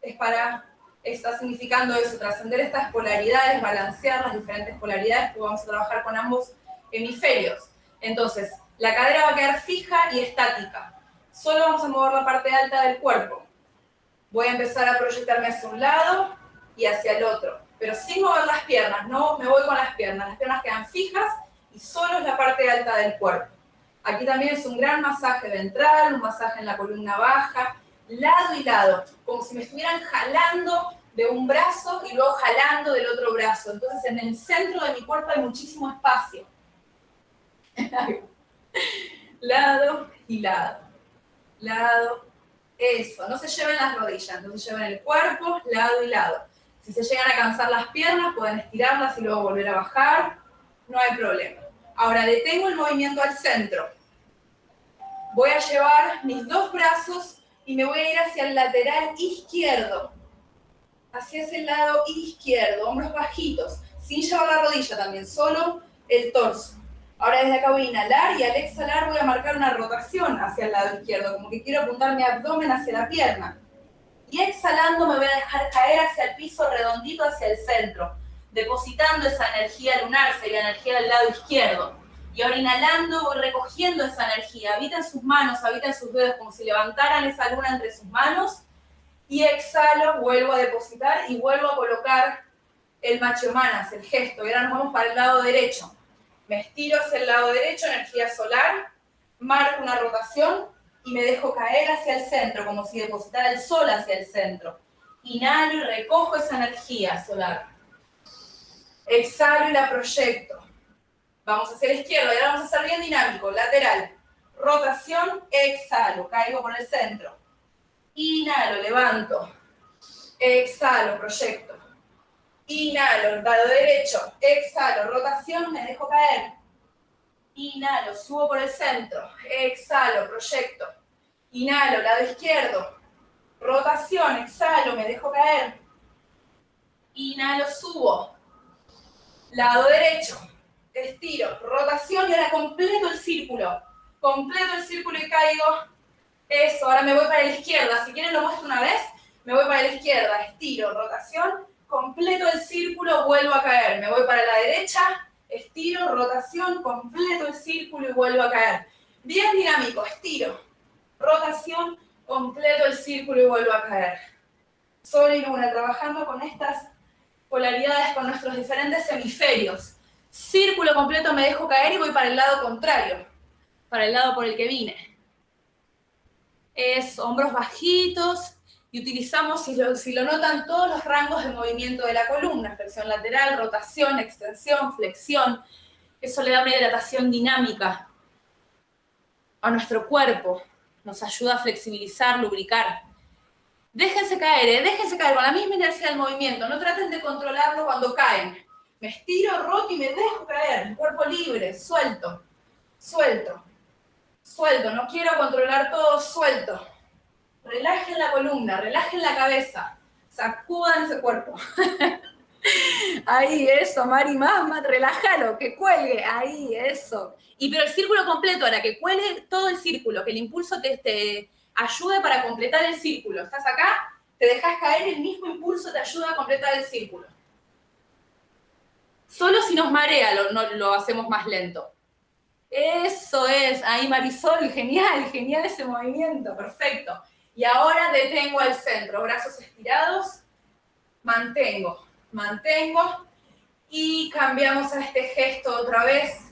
Es para, está significando eso, trascender estas polaridades, balancear las diferentes polaridades, porque vamos a trabajar con ambos hemisferios. Entonces, la cadera va a quedar fija y estática. Solo vamos a mover la parte alta del cuerpo. Voy a empezar a proyectarme hacia un lado y hacia el otro, pero sin mover las piernas, no me voy con las piernas. Las piernas quedan fijas y solo es la parte alta del cuerpo. Aquí también es un gran masaje ventral, un masaje en la columna baja, lado y lado, como si me estuvieran jalando de un brazo y luego jalando del otro brazo. Entonces en el centro de mi cuerpo hay muchísimo espacio. lado y lado. Lado. Eso, no se lleven las rodillas, no se lleven el cuerpo, lado y lado. Si se llegan a cansar las piernas, pueden estirarlas y luego volver a bajar. No hay problema. Ahora detengo el movimiento al centro. Voy a llevar mis dos brazos y me voy a ir hacia el lateral izquierdo. Hacia ese lado izquierdo, hombros bajitos, sin llevar la rodilla también, solo el torso. Ahora desde acá voy a inhalar y al exhalar voy a marcar una rotación hacia el lado izquierdo, como que quiero apuntar mi abdomen hacia la pierna. Y exhalando me voy a dejar caer hacia el piso redondito, hacia el centro, depositando esa energía lunar, sería energía del lado izquierdo. Y ahora inhalando voy recogiendo esa energía, habita en sus manos, habita en sus dedos, como si levantaran esa luna entre sus manos. Y exhalo, vuelvo a depositar y vuelvo a colocar el macho manas, el gesto. Y ahora nos vamos para el lado derecho. Me estiro hacia el lado derecho, energía solar, marco una rotación y me dejo caer hacia el centro, como si depositara el sol hacia el centro. Inhalo y recojo esa energía solar. Exhalo y la proyecto. Vamos hacia la izquierda, ahora vamos a hacer bien dinámico, lateral. Rotación, exhalo, caigo por el centro. Inhalo, levanto. Exhalo, proyecto. Inhalo, lado derecho. Exhalo, rotación, me dejo caer. Inhalo, subo por el centro. Exhalo, proyecto. Inhalo, lado izquierdo. Rotación, exhalo, me dejo caer. Inhalo, subo. Lado derecho. Estiro, rotación y ahora completo el círculo. Completo el círculo y caigo. Eso, ahora me voy para la izquierda. Si quieren lo muestro una vez. Me voy para la izquierda. Estiro, rotación completo el círculo, vuelvo a caer. Me voy para la derecha, estiro, rotación, completo el círculo y vuelvo a caer. Bien dinámico, estiro, rotación, completo el círculo y vuelvo a caer. Sol y luna, trabajando con estas polaridades, con nuestros diferentes hemisferios. Círculo completo me dejo caer y voy para el lado contrario, para el lado por el que vine. Es hombros bajitos, y utilizamos, si lo, si lo notan, todos los rangos de movimiento de la columna, flexión lateral, rotación, extensión, flexión. Eso le da una hidratación dinámica a nuestro cuerpo, nos ayuda a flexibilizar, lubricar. Déjense caer, ¿eh? déjense caer con la misma inercia del movimiento, no traten de controlarlo cuando caen. Me estiro, roto y me dejo caer, cuerpo libre, suelto, suelto, suelto, no quiero controlar todo, suelto relajen la columna, relajen la cabeza, sacudan ese cuerpo. ahí, eso, Mari, más, relájalo, que cuelgue, ahí, eso. Y pero el círculo completo, ahora que cuelgue todo el círculo, que el impulso te, te ayude para completar el círculo. Estás acá, te dejas caer, el mismo impulso te ayuda a completar el círculo. Solo si nos marea lo, no, lo hacemos más lento. Eso es, ahí Marisol, genial, genial ese movimiento, perfecto. Y ahora detengo al centro, brazos estirados, mantengo, mantengo y cambiamos a este gesto otra vez.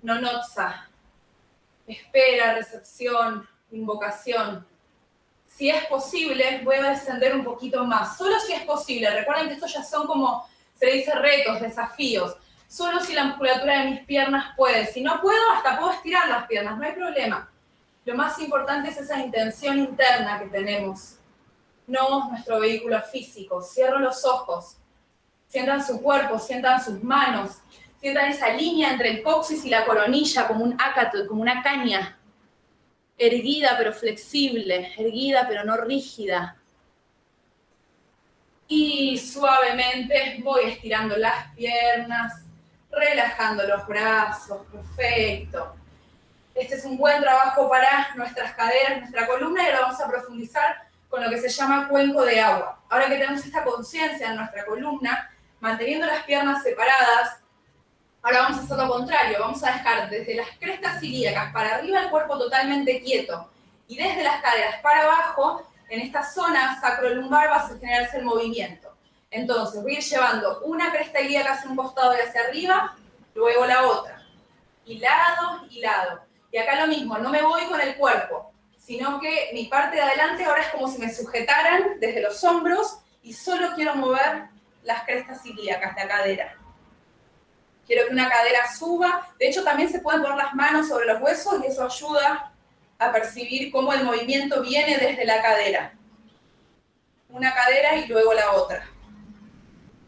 Nonotsa, espera, recepción, invocación. Si es posible, voy a descender un poquito más, solo si es posible. Recuerden que estos ya son como, se dice, retos, desafíos. Solo si la musculatura de mis piernas puede. Si no puedo, hasta puedo estirar las piernas, no hay problema. Lo más importante es esa intención interna que tenemos, no nuestro vehículo físico. Cierro los ojos, sientan su cuerpo, sientan sus manos, sientan esa línea entre el coxis y la coronilla como un ácato, como una caña, erguida pero flexible, erguida pero no rígida. Y suavemente voy estirando las piernas, relajando los brazos, perfecto. Este es un buen trabajo para nuestras caderas, nuestra columna, y ahora vamos a profundizar con lo que se llama cuenco de agua. Ahora que tenemos esta conciencia en nuestra columna, manteniendo las piernas separadas, ahora vamos a hacer lo contrario, vamos a dejar desde las crestas ilíacas para arriba el cuerpo totalmente quieto, y desde las caderas para abajo, en esta zona sacrolumbar va a generarse el movimiento. Entonces voy ir llevando una cresta ilíaca hacia un costado y hacia arriba, luego la otra, y lado y lado. Y acá lo mismo, no me voy con el cuerpo, sino que mi parte de adelante ahora es como si me sujetaran desde los hombros y solo quiero mover las crestas ilíacas, la cadera. Quiero que una cadera suba. De hecho, también se pueden poner las manos sobre los huesos y eso ayuda a percibir cómo el movimiento viene desde la cadera. Una cadera y luego la otra.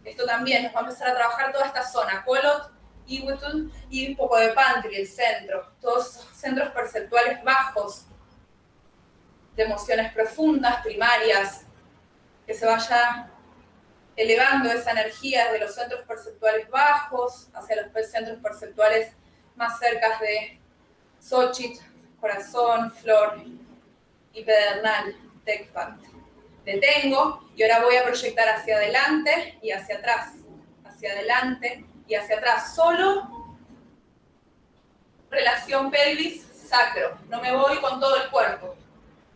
Esto también nos va a empezar a trabajar toda esta zona, colot, iwitun y un poco de pantry, el centro. Todos centros perceptuales bajos de emociones profundas, primarias, que se vaya elevando esa energía de los centros perceptuales bajos hacia los centros perceptuales más cerca de Xochitl, corazón, flor y pedernal, Tecpat. Detengo y ahora voy a proyectar hacia adelante y hacia atrás, hacia adelante y hacia atrás. Solo relación pelvis-sacro. No me voy con todo el cuerpo,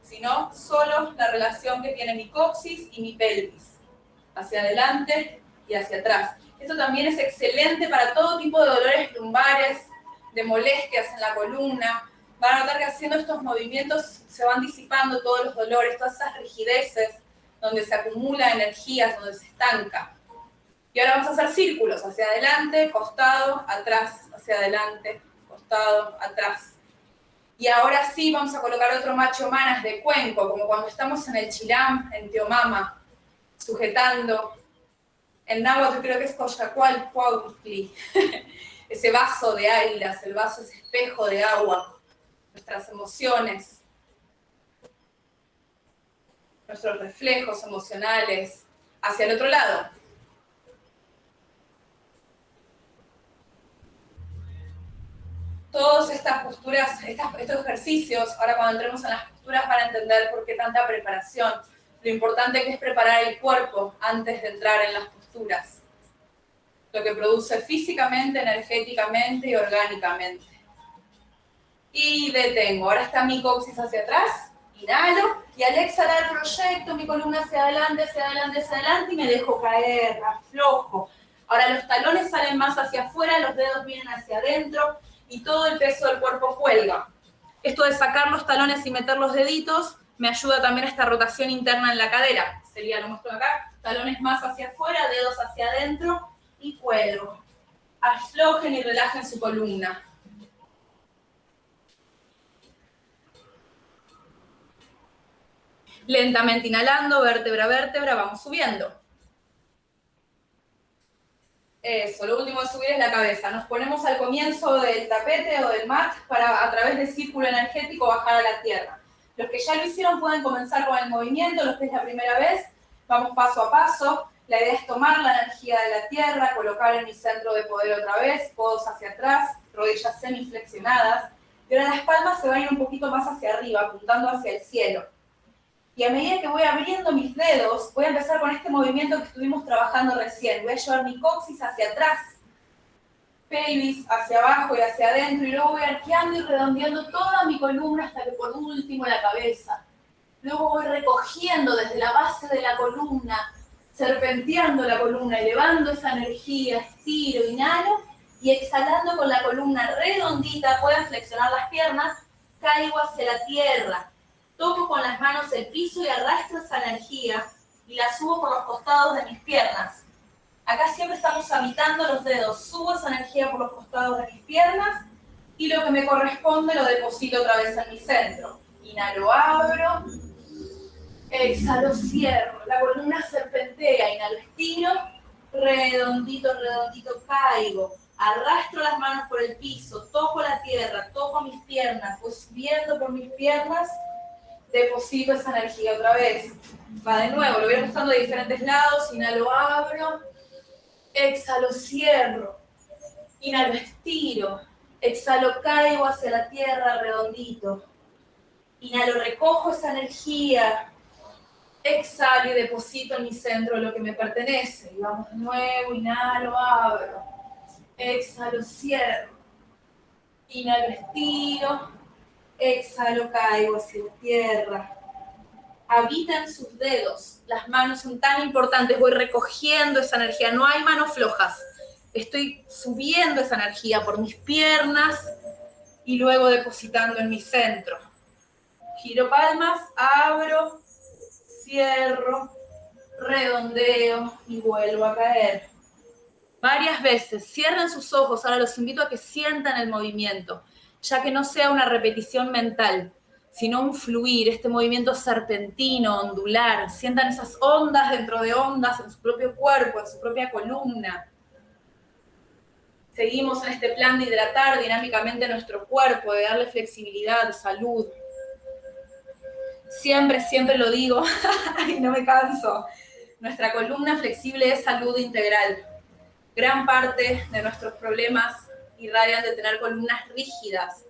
sino solo la relación que tiene mi coxis y mi pelvis hacia adelante y hacia atrás. Esto también es excelente para todo tipo de dolores lumbares, de molestias en la columna. Van a notar que haciendo estos movimientos se van disipando todos los dolores, todas esas rigideces, donde se acumula energía, donde se estanca. Y ahora vamos a hacer círculos, hacia adelante, costado, atrás, hacia adelante, costado, atrás. Y ahora sí vamos a colocar otro macho manas de cuenco, como cuando estamos en el chilam, en Teomama, sujetando. En náhuatl creo que es Coyacual Cuautli, ese vaso de águilas, el vaso, ese espejo de agua, nuestras emociones, nuestros reflejos emocionales hacia el otro lado. Todas estas posturas, estos ejercicios, ahora cuando entremos en las posturas van a entender por qué tanta preparación lo importante que es preparar el cuerpo antes de entrar en las posturas, lo que produce físicamente, energéticamente y orgánicamente. Y detengo, ahora está mi coxis hacia atrás, inhalo, y al exhalar proyecto mi columna hacia adelante, hacia adelante, hacia adelante, y me dejo caer, aflojo. Ahora los talones salen más hacia afuera, los dedos vienen hacia adentro, y todo el peso del cuerpo cuelga. Esto de sacar los talones y meter los deditos me ayuda también esta rotación interna en la cadera. Sería, lo muestro acá, talones más hacia afuera, dedos hacia adentro y cuelgo. Aflojen y relajen su columna. Lentamente inhalando, vértebra a vértebra, vamos subiendo. Eso, lo último de subir es la cabeza. Nos ponemos al comienzo del tapete o del mat para a través del círculo energético bajar a la tierra. Los que ya lo hicieron pueden comenzar con el movimiento, los que es la primera vez, vamos paso a paso. La idea es tomar la energía de la tierra, colocar en mi centro de poder otra vez, codos hacia atrás, rodillas semiflexionadas. Y ahora las palmas se van a un poquito más hacia arriba, apuntando hacia el cielo. Y a medida que voy abriendo mis dedos, voy a empezar con este movimiento que estuvimos trabajando recién. Voy a llevar mi coxis hacia atrás, pelvis hacia abajo y hacia adentro y luego voy arqueando y redondeando toda mi columna hasta que por último la cabeza. Luego voy recogiendo desde la base de la columna, serpenteando la columna, elevando esa energía, estiro, inhalo y exhalando con la columna redondita, pueden flexionar las piernas, caigo hacia la tierra, toco con las manos el piso y arrastro esa energía y la subo por los costados de mis piernas Acá siempre estamos habitando los dedos. Subo esa energía por los costados de mis piernas y lo que me corresponde lo deposito otra vez en mi centro. Inhalo, abro. Exhalo, cierro. La columna serpentea. Inhalo, estiro. Redondito, redondito, caigo. Arrastro las manos por el piso. Toco la tierra. Toco mis piernas. Voy subiendo por mis piernas. Deposito esa energía otra vez. Va de nuevo. Lo voy ajustando de diferentes lados. Inhalo, abro Exhalo, cierro. Inhalo, estiro. Exhalo, caigo hacia la tierra redondito. Inhalo, recojo esa energía. Exhalo y deposito en mi centro lo que me pertenece. Y vamos de nuevo, inhalo, abro. Exhalo, cierro. Inhalo, estiro. Exhalo, caigo hacia la tierra habitan sus dedos. Las manos son tan importantes, voy recogiendo esa energía, no hay manos flojas. Estoy subiendo esa energía por mis piernas y luego depositando en mi centro. Giro palmas, abro, cierro, redondeo y vuelvo a caer. Varias veces, cierren sus ojos, ahora los invito a que sientan el movimiento, ya que no sea una repetición mental, sino un fluir, este movimiento serpentino, ondular, sientan esas ondas dentro de ondas en su propio cuerpo, en su propia columna. Seguimos en este plan de hidratar dinámicamente nuestro cuerpo, de darle flexibilidad, salud. Siempre, siempre lo digo, y no me canso, nuestra columna flexible es salud integral. Gran parte de nuestros problemas irradian de tener columnas rígidas.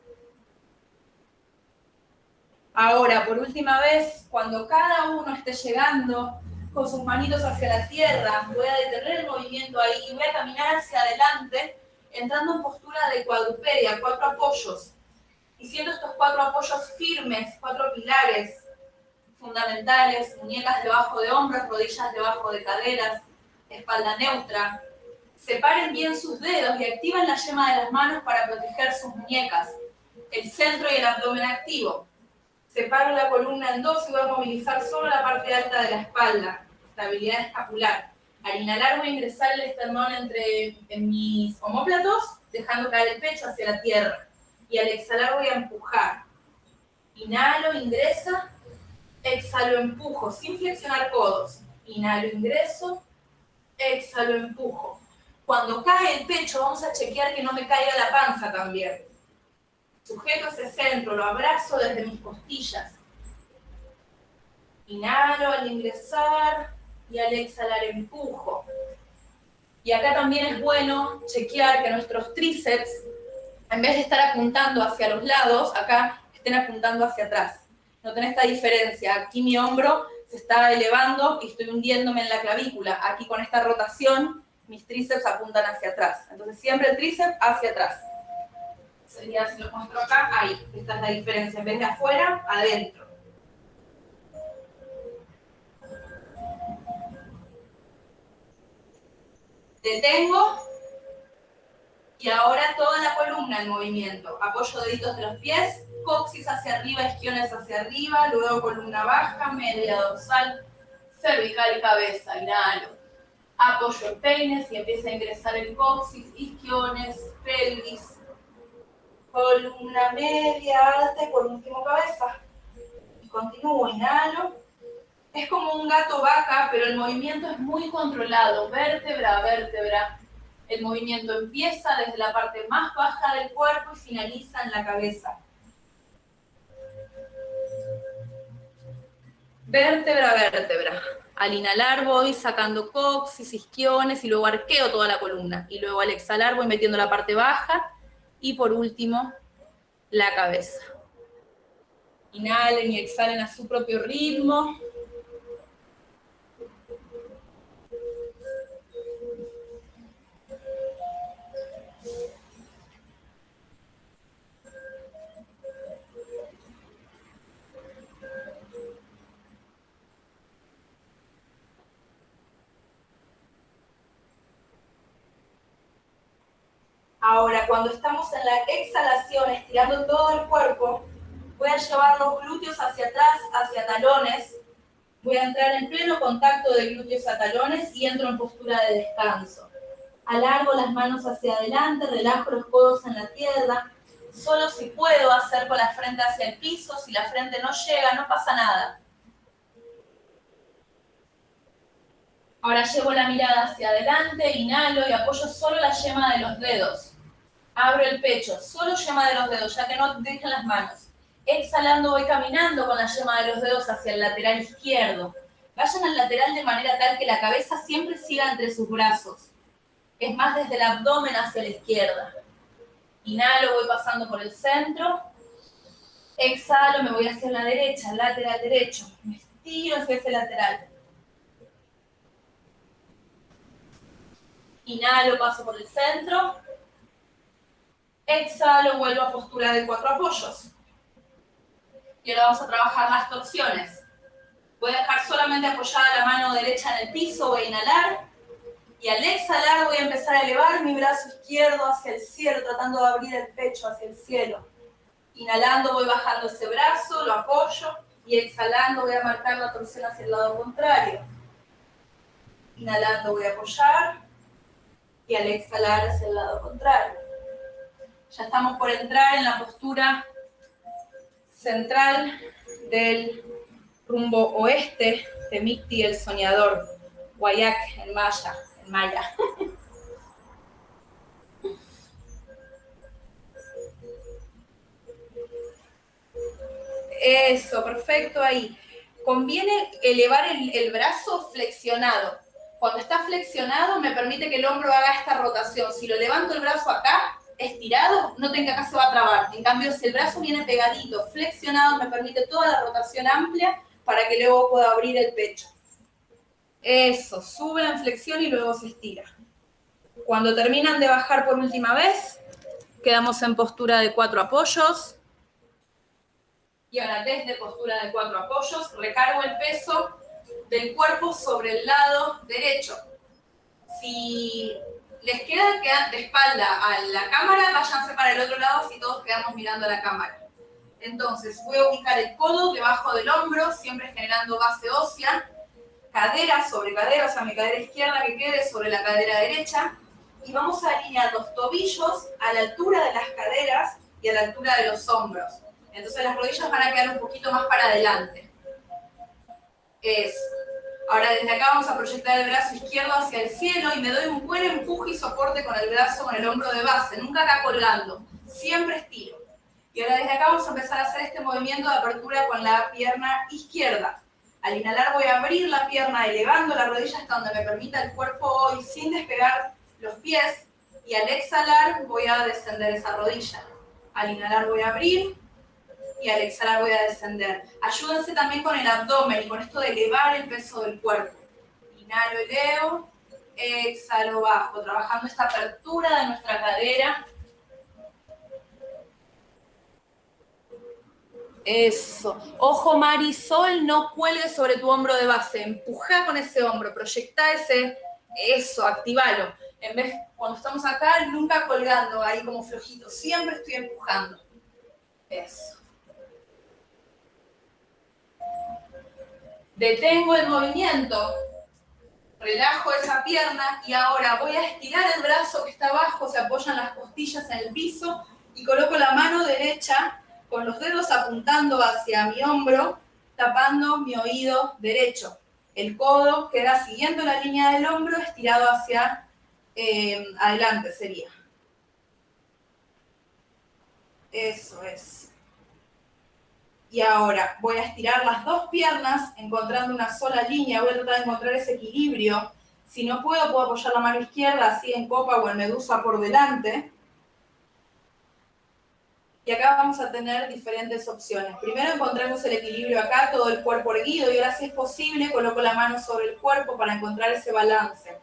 Ahora, por última vez, cuando cada uno esté llegando con sus manitos hacia la tierra, voy a detener el movimiento ahí y voy a caminar hacia adelante, entrando en postura de cuadrupedia, cuatro apoyos. Y siendo estos cuatro apoyos firmes, cuatro pilares, fundamentales, muñecas debajo de hombros, rodillas debajo de caderas, espalda neutra. Separen bien sus dedos y activen la yema de las manos para proteger sus muñecas, el centro y el abdomen activo. Separo la columna en dos y voy a movilizar solo la parte alta de la espalda, estabilidad escapular. Al inhalar voy a ingresar el esternón entre en mis homóplatos, dejando caer el pecho hacia la tierra. Y al exhalar voy a empujar. Inhalo, ingresa, exhalo, empujo, sin flexionar codos. Inhalo, ingreso, exhalo, empujo. Cuando cae el pecho, vamos a chequear que no me caiga la panza también. Sujeto ese centro, lo abrazo desde mis costillas. Inhalo al ingresar y al exhalar empujo. Y acá también es bueno chequear que nuestros tríceps, en vez de estar apuntando hacia los lados, acá estén apuntando hacia atrás. Noten esta diferencia. Aquí mi hombro se está elevando y estoy hundiéndome en la clavícula. Aquí con esta rotación, mis tríceps apuntan hacia atrás. Entonces siempre el tríceps hacia atrás. Sería, si lo muestro acá, ahí. Esta es la diferencia. En vez de afuera, adentro. Detengo y ahora toda la columna en movimiento. Apoyo deditos de los pies, coxis hacia arriba, isquiones hacia arriba, luego columna baja, media dorsal, cervical y cabeza, inhalo. Apoyo en peines y empieza a ingresar el coxis, isquiones, pelvis, columna media, alta y por último cabeza. Y continúo, inhalo. Es como un gato vaca, pero el movimiento es muy controlado, vértebra a vértebra. El movimiento empieza desde la parte más baja del cuerpo y finaliza en la cabeza. Vértebra a vértebra. Al inhalar voy sacando coxis, isquiones y luego arqueo toda la columna. Y luego al exhalar voy metiendo la parte baja y por último la cabeza. Inhalen y exhalen a su propio ritmo. Ahora, cuando estamos en la exhalación, estirando todo el cuerpo, voy a llevar los glúteos hacia atrás, hacia talones. Voy a entrar en pleno contacto de glúteos a talones y entro en postura de descanso. Alargo las manos hacia adelante, relajo los codos en la tierra. Solo si puedo hacer con la frente hacia el piso, si la frente no llega, no pasa nada. Ahora llevo la mirada hacia adelante, inhalo y apoyo solo la yema de los dedos. Abro el pecho, solo yema de los dedos, ya que no dejen las manos. Exhalando voy caminando con la yema de los dedos hacia el lateral izquierdo. Vayan al lateral de manera tal que la cabeza siempre siga entre sus brazos. Es más desde el abdomen hacia la izquierda. Inhalo, voy pasando por el centro. Exhalo, me voy hacia la derecha, lateral derecho. Me estiro hacia ese lateral. Inhalo, paso por el centro. Exhalo, vuelvo a postura de cuatro apoyos. Y ahora vamos a trabajar las torsiones. Voy a dejar solamente apoyada la mano derecha en el piso, voy a inhalar. Y al exhalar voy a empezar a elevar mi brazo izquierdo hacia el cielo, tratando de abrir el pecho hacia el cielo. Inhalando voy bajando ese brazo, lo apoyo. Y exhalando voy a marcar la torsión hacia el lado contrario. Inhalando voy a apoyar y al exhalar hacia el lado contrario. Ya estamos por entrar en la postura central del rumbo oeste de Micti el soñador, Guayac en maya. Eso, perfecto ahí. Conviene elevar el, el, brazo flexionado. Cuando está flexionado me permite que el hombro haga esta rotación. Si lo levanto el brazo acá, estirado, no tenga se va a trabar. En cambio, si el brazo viene pegadito, flexionado, me permite toda la rotación amplia para que luego pueda abrir el pecho. Eso, sube en flexión y luego se estira. Cuando terminan de bajar por última vez, quedamos en postura de cuatro apoyos. Y ahora desde postura de cuatro apoyos, recargo el peso del cuerpo sobre el lado derecho. Si les queda, de espalda a la cámara, váyanse para el otro lado si todos quedamos mirando a la cámara. Entonces, voy a ubicar el codo debajo del hombro, siempre generando base ósea, cadera sobre cadera, o sea, mi cadera izquierda que quede sobre la cadera derecha, y vamos a alinear los tobillos a la altura de las caderas y a la altura de los hombros. Entonces las rodillas van a quedar un poquito más para adelante. Es Ahora desde acá vamos a proyectar el brazo izquierdo hacia el cielo y me doy un buen empuje y soporte con el brazo, con el hombro de base, nunca acá colgando, siempre estiro. Y ahora desde acá vamos a empezar a hacer este movimiento de apertura con la pierna izquierda. Al inhalar voy a abrir la pierna elevando la rodilla hasta donde me permita el cuerpo hoy sin despegar los pies y al exhalar voy a descender esa rodilla. Al inhalar voy a abrir, y al exhalar voy a descender. Ayúdense también con el abdomen y con esto de elevar el peso del cuerpo. Inhalo, elevo, exhalo, bajo, trabajando esta apertura de nuestra cadera. Eso. Ojo, Marisol, no cuelgue sobre tu hombro de base. Empuja con ese hombro, proyecta ese. Eso, activalo. En vez, cuando estamos acá, nunca colgando ahí como flojito. Siempre estoy empujando. Eso. Detengo el movimiento, relajo esa pierna y ahora voy a estirar el brazo que está abajo, se apoyan las costillas en el piso y coloco la mano derecha con los dedos apuntando hacia mi hombro, tapando mi oído derecho. El codo queda siguiendo la línea del hombro, estirado hacia eh, adelante sería. Eso es. Y ahora voy a estirar las dos piernas encontrando una sola línea. Voy a tratar de encontrar ese equilibrio. Si no puedo, puedo apoyar la mano izquierda así en copa o en medusa por delante. Y acá vamos a tener diferentes opciones. Primero encontramos el equilibrio acá, todo el cuerpo erguido. Y ahora si es posible, coloco la mano sobre el cuerpo para encontrar ese balance.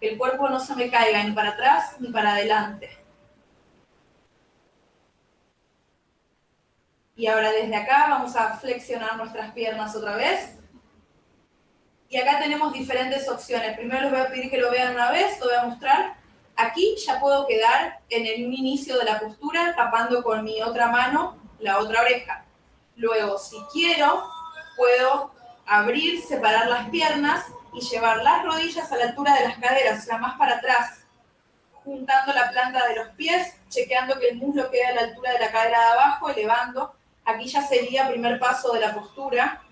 Que el cuerpo no se me caiga ni para atrás ni para adelante. Y ahora desde acá vamos a flexionar nuestras piernas otra vez. Y acá tenemos diferentes opciones. Primero les voy a pedir que lo vean una vez, lo voy a mostrar. Aquí ya puedo quedar en el inicio de la postura tapando con mi otra mano la otra oreja. Luego, si quiero, puedo abrir, separar las piernas y llevar las rodillas a la altura de las caderas, o sea, más para atrás, juntando la planta de los pies, chequeando que el muslo quede a la altura de la cadera de abajo, elevando Aquí ya sería primer paso de la postura.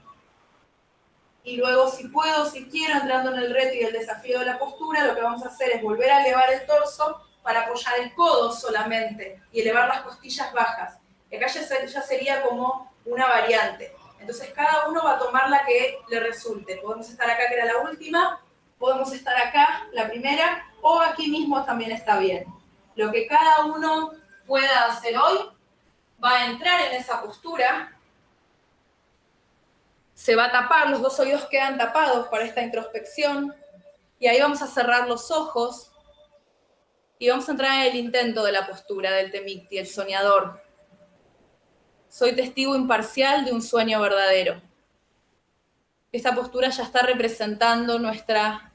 Y luego, si puedo, si quiero, entrando en el reto y el desafío de la postura, lo que vamos a hacer es volver a elevar el torso para apoyar el codo solamente y elevar las costillas bajas. Y acá ya sería como una variante. Entonces cada uno va a tomar la que le resulte. Podemos estar acá, que era la última, podemos estar acá, la primera, o aquí mismo también está bien. Lo que cada uno pueda hacer hoy va a entrar en esa postura, se va a tapar, los dos oídos quedan tapados para esta introspección, y ahí vamos a cerrar los ojos y vamos a entrar en el intento de la postura del Temicti, el soñador. Soy testigo imparcial de un sueño verdadero. Esta postura ya está representando nuestra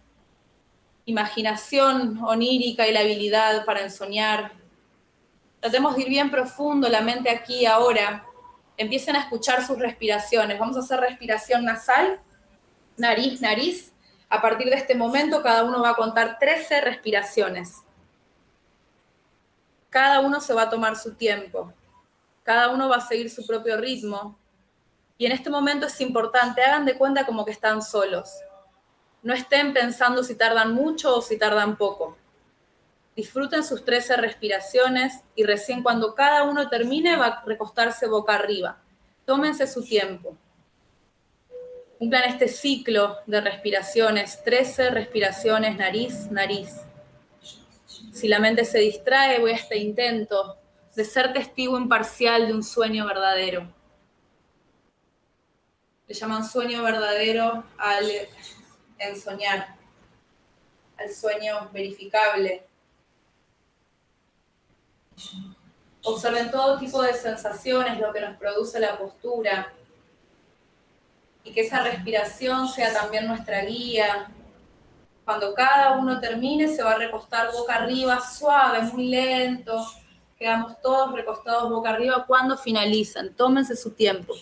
imaginación onírica y la habilidad para ensoñar, Tratemos de ir bien profundo, la mente aquí, ahora. Empiecen a escuchar sus respiraciones. Vamos a hacer respiración nasal, nariz, nariz. A partir de este momento, cada uno va a contar 13 respiraciones. Cada uno se va a tomar su tiempo. Cada uno va a seguir su propio ritmo. Y en este momento es importante, hagan de cuenta como que están solos. No estén pensando si tardan mucho o si tardan poco. Disfruten sus 13 respiraciones y recién cuando cada uno termine va a recostarse boca arriba. Tómense su tiempo. Cumplan este ciclo de respiraciones, 13 respiraciones, nariz, nariz. Si la mente se distrae, voy a este intento de ser testigo imparcial de un sueño verdadero. Le llaman sueño verdadero al ensoñar, al sueño verificable. Observen todo tipo de sensaciones, lo que nos produce la postura, y que esa respiración sea también nuestra guía. Cuando cada uno termine, se va a recostar boca arriba, suave, muy lento. Quedamos todos recostados boca arriba cuando finalizan. Tómense su tiempo.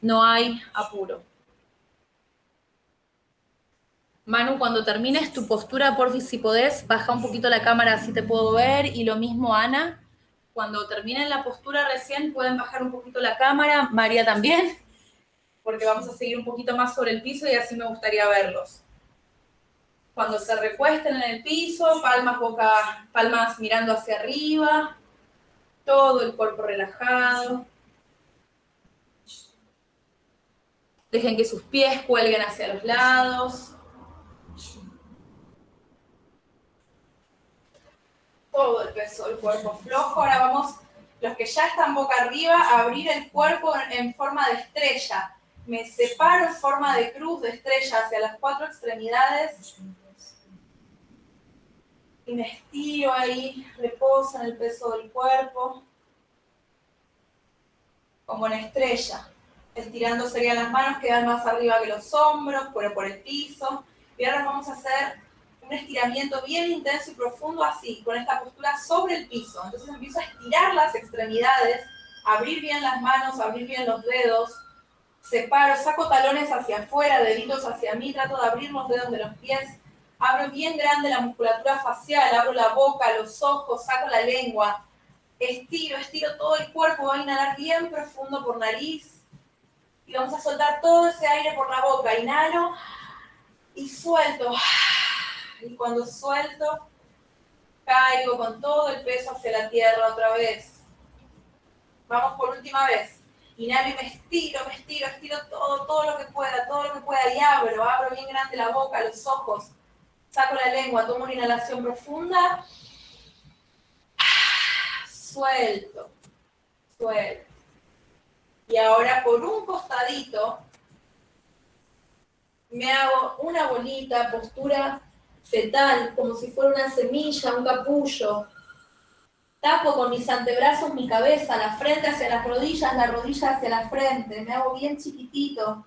No hay apuro. Manu, cuando termines tu postura, por si podés, baja un poquito la cámara, así te puedo ver. Y lo mismo, Ana. Cuando terminen la postura recién, pueden bajar un poquito la cámara. María también porque vamos a seguir un poquito más sobre el piso y así me gustaría verlos. Cuando se recuesten en el piso, palmas, boca, palmas mirando hacia arriba, todo el cuerpo relajado. Dejen que sus pies cuelguen hacia los lados. Todo el peso del cuerpo flojo. Ahora vamos, los que ya están boca arriba, a abrir el cuerpo en forma de estrella me separo en forma de cruz de estrella hacia las cuatro extremidades y me estiro ahí, reposo en el peso del cuerpo, como en estrella. Estirando serían las manos, quedan más arriba que los hombros, pero por el piso. Y ahora vamos a hacer un estiramiento bien intenso y profundo así, con esta postura sobre el piso. Entonces empiezo a estirar las extremidades, abrir bien las manos, abrir bien los dedos, separo, saco talones hacia afuera, deditos hacia mí, trato de abrir los dedos de los pies, abro bien grande la musculatura facial, abro la boca, los ojos, saco la lengua, estiro, estiro todo el cuerpo, voy a inhalar bien profundo por nariz y vamos a soltar todo ese aire por la boca, inhalo y suelto. Y cuando suelto, caigo con todo el peso hacia la tierra otra vez. Vamos por última vez. Inhalo y me estiro, me estiro, estiro todo, todo lo que pueda, todo lo que pueda y abro, abro bien grande la boca, los ojos, saco la lengua, tomo una inhalación profunda, suelto, suelto. Y ahora por un costadito me hago una bonita postura fetal, como si fuera una semilla, un capullo, Tapo con mis antebrazos mi cabeza, la frente hacia las rodillas, la rodilla hacia la frente. Me hago bien chiquitito.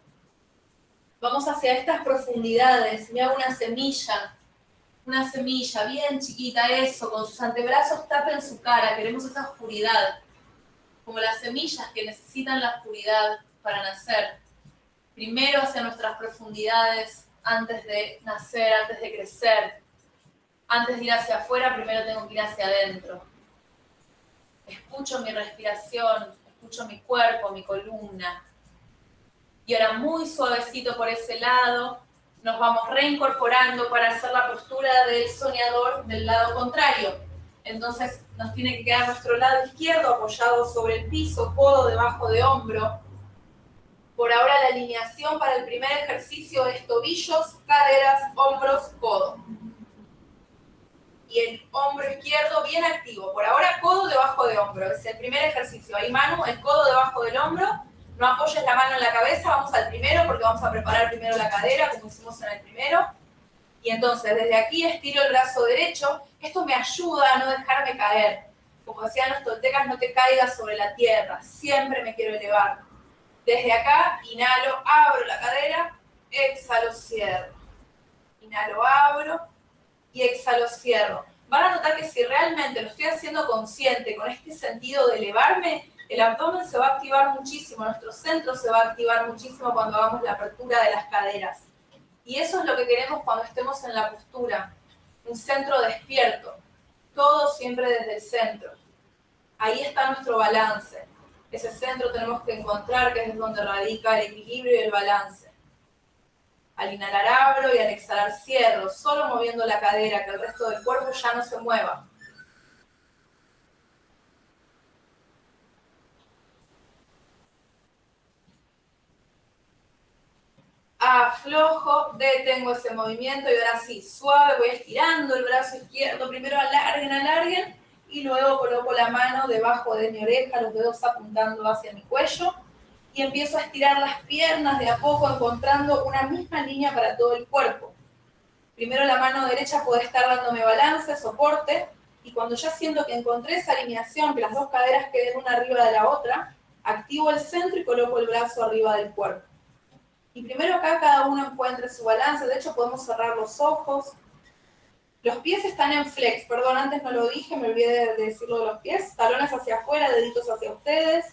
Vamos hacia estas profundidades. Me hago una semilla. Una semilla bien chiquita, eso. Con sus antebrazos tapen su cara. Queremos esa oscuridad. Como las semillas que necesitan la oscuridad para nacer. Primero hacia nuestras profundidades antes de nacer, antes de crecer. Antes de ir hacia afuera, primero tengo que ir hacia adentro escucho mi respiración, escucho mi cuerpo, mi columna. Y ahora muy suavecito por ese lado, nos vamos reincorporando para hacer la postura del soñador del lado contrario. Entonces nos tiene que quedar nuestro lado izquierdo apoyado sobre el piso, codo debajo de hombro. Por ahora la alineación para el primer ejercicio es tobillos, caderas, hombros, codo y el hombro izquierdo bien activo. Por ahora, codo debajo de hombro. Es el primer ejercicio. Ahí, mano, el codo debajo del hombro. No apoyes la mano en la cabeza. Vamos al primero porque vamos a preparar primero la cadera, como hicimos en el primero. Y entonces, desde aquí estiro el brazo derecho. Esto me ayuda a no dejarme caer. Como decían los toltecas, no te caigas sobre la tierra. Siempre me quiero elevar. Desde acá, inhalo, abro la cadera, exhalo, cierro. Inhalo, abro, y exhalo, cierro. Van a notar que si realmente lo estoy haciendo consciente, con este sentido de elevarme, el abdomen se va a activar muchísimo, nuestro centro se va a activar muchísimo cuando hagamos la apertura de las caderas. Y eso es lo que queremos cuando estemos en la postura, un centro despierto, todo siempre desde el centro. Ahí está nuestro balance. Ese centro tenemos que encontrar que es donde radica el equilibrio y el balance. Al inhalar abro y al exhalar cierro, solo moviendo la cadera, que el resto del cuerpo ya no se mueva. aflojo, detengo ese movimiento y ahora sí, suave, voy estirando el brazo izquierdo, primero alarguen, alarguen y luego coloco la mano debajo de mi oreja, los dedos apuntando hacia mi cuello y empiezo a estirar las piernas de a poco encontrando una misma línea para todo el cuerpo. Primero la mano derecha puede estar dándome balance, soporte, y cuando ya siento que encontré esa alineación, que las dos caderas queden una arriba de la otra, activo el centro y coloco el brazo arriba del cuerpo. Y primero acá cada uno encuentre su balance, de hecho podemos cerrar los ojos. Los pies están en flex, perdón, antes no lo dije, me olvidé de decirlo de los pies. Talones hacia afuera, deditos hacia ustedes.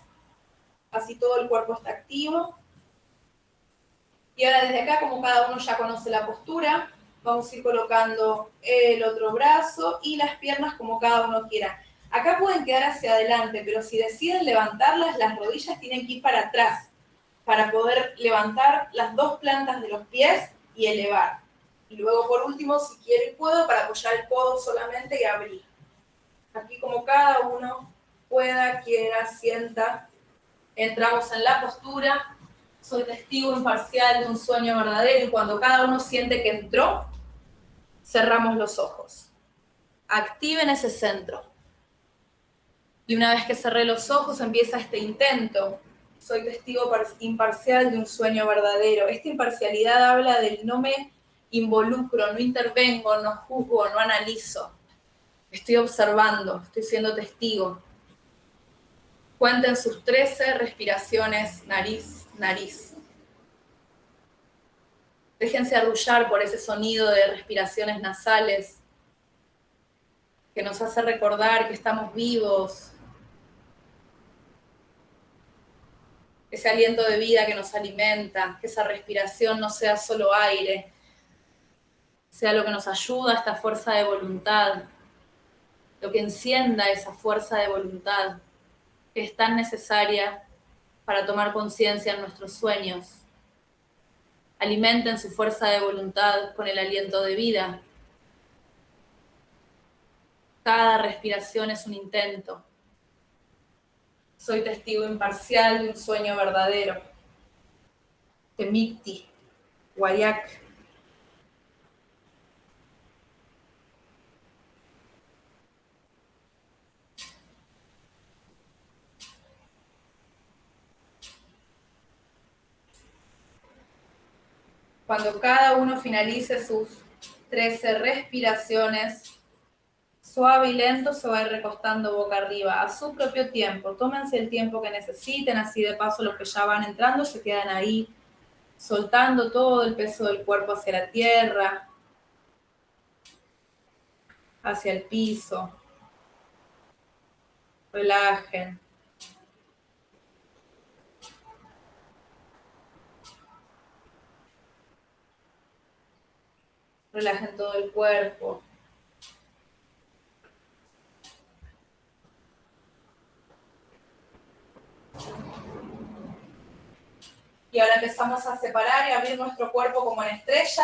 Así todo el cuerpo está activo. Y ahora desde acá, como cada uno ya conoce la postura, vamos a ir colocando el otro brazo y las piernas como cada uno quiera. Acá pueden quedar hacia adelante, pero si deciden levantarlas, las rodillas tienen que ir para atrás para poder levantar las dos plantas de los pies y elevar. Y luego, por último, si quiero y puedo, para apoyar el codo solamente y abrir. Aquí como cada uno pueda, quiera, sienta, entramos en la postura. Soy testigo imparcial de un sueño verdadero y cuando cada uno siente que entró, cerramos los ojos. Activen ese centro. Y una vez que cerré los ojos, empieza este intento soy testigo imparcial de un sueño verdadero. Esta imparcialidad habla del no me involucro, no intervengo, no juzgo, no analizo. Estoy observando, estoy siendo testigo. Cuenten sus 13 respiraciones nariz, nariz. Déjense arrullar por ese sonido de respiraciones nasales que nos hace recordar que estamos vivos, ese aliento de vida que nos alimenta, que esa respiración no sea solo aire, sea lo que nos ayuda a esta fuerza de voluntad, lo que encienda esa fuerza de voluntad que es tan necesaria para tomar conciencia en nuestros sueños. Alimenten su fuerza de voluntad con el aliento de vida. Cada respiración es un intento soy testigo imparcial de un sueño verdadero. Temiti, Guayac. Cuando cada uno finalice sus 13 respiraciones, Suave y lento se va a ir recostando boca arriba a su propio tiempo. Tómense el tiempo que necesiten, así de paso los que ya van entrando se quedan ahí soltando todo el peso del cuerpo hacia la tierra, hacia el piso. Relajen. Relajen todo el cuerpo. Y ahora empezamos a separar y abrir nuestro cuerpo como en estrellas,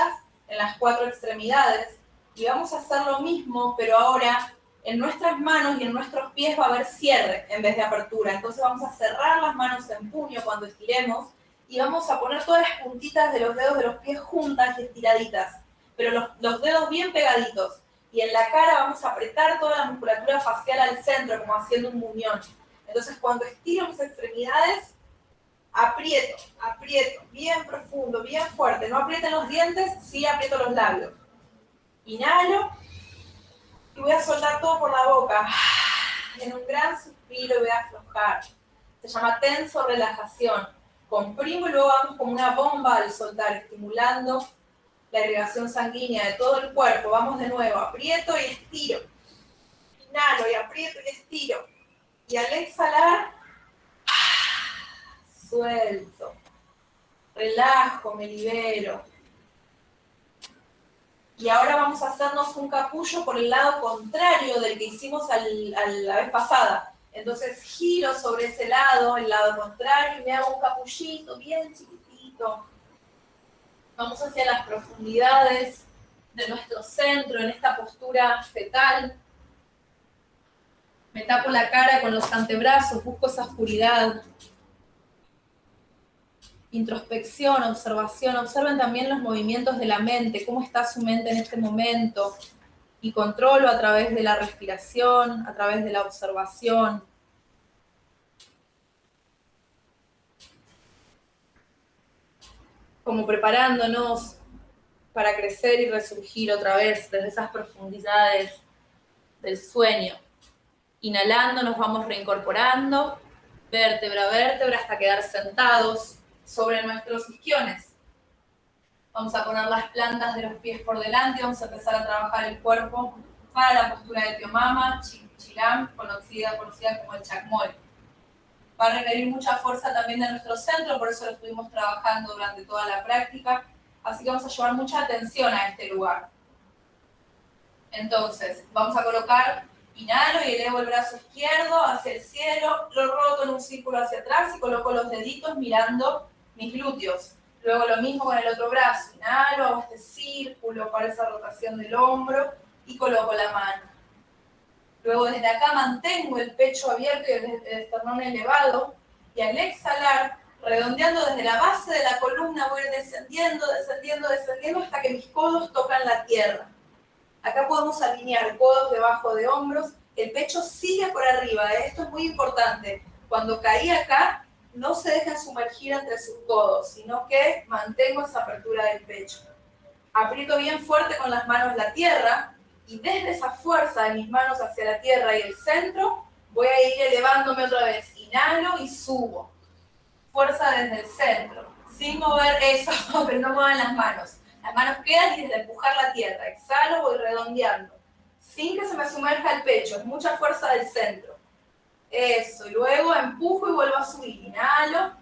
en las cuatro extremidades. Y vamos a hacer lo mismo, pero ahora en nuestras manos y en nuestros pies va a haber cierre en vez de apertura. Entonces vamos a cerrar las manos en puño cuando estiremos y vamos a poner todas las puntitas de los dedos de los pies juntas y estiraditas, pero los, dedos bien pegaditos. Y en la cara vamos a apretar toda la musculatura facial al centro, como haciendo un muñón. Entonces cuando estiro mis extremidades, aprieto, aprieto, bien profundo, bien fuerte. No aprieten los dientes, sí aprieto los labios. Inhalo y voy a soltar todo por la boca. En un gran suspiro voy a aflojar. Se llama tenso relajación. Comprimo y luego vamos como una bomba al soltar, estimulando la irrigación sanguínea de todo el cuerpo. Vamos de nuevo, aprieto y estiro. Inhalo y aprieto y estiro. Y al exhalar, suelto, relajo, me libero. Y ahora vamos a hacernos un capullo por el lado contrario del que hicimos al, la vez pasada. Entonces giro sobre ese lado, el lado contrario, y me hago un capullito bien chiquitito. Vamos hacia las profundidades de nuestro centro, en esta postura fetal. Me tapo la cara con los antebrazos, busco esa oscuridad. Introspección, observación. Observen también los movimientos de la mente, cómo está su mente en este momento. Y controlo a través de la respiración, a través de la observación. Como preparándonos para crecer y resurgir otra vez desde esas profundidades del sueño. Inhalando nos vamos reincorporando, vértebra a vértebra hasta quedar sentados sobre nuestros isquiones. Vamos a poner las plantas de los pies por delante, vamos a empezar a trabajar el cuerpo para la postura de Tiomama, Chilam, conocida, conocida como el Chakmol. Va a requerir mucha fuerza también de nuestro centro, por eso lo estuvimos trabajando durante toda la práctica Así que vamos a llevar mucha atención a este lugar. Entonces, vamos a colocar, inhalo y elevo el brazo izquierdo hacia el cielo, lo roto en un círculo hacia atrás y coloco los deditos mirando mis glúteos. Luego lo mismo con el otro brazo, inhalo, hago este círculo para esa rotación del hombro y coloco la mano. Luego desde acá mantengo el pecho abierto y el esternón elevado y al exhalar redondeando desde la base de la columna, voy descendiendo, descendiendo, descendiendo hasta que mis codos tocan la tierra. Acá podemos alinear codos debajo de hombros, el pecho sigue por arriba, ¿eh? esto es muy importante. Cuando caí acá, no se deja sumergir entre sus codos, sino que mantengo esa apertura del pecho. Aprieto bien fuerte con las manos la tierra y desde esa fuerza de mis manos hacia la tierra y el centro, voy a ir elevándome otra vez. Inhalo y subo fuerza desde el centro, sin mover eso, pero no muevan las manos. Las manos quedan y desde empujar la tierra. Exhalo, voy redondeando, sin que se me sumerja el pecho, es mucha fuerza del centro. Eso, y luego empujo y vuelvo a subir. Inhalo,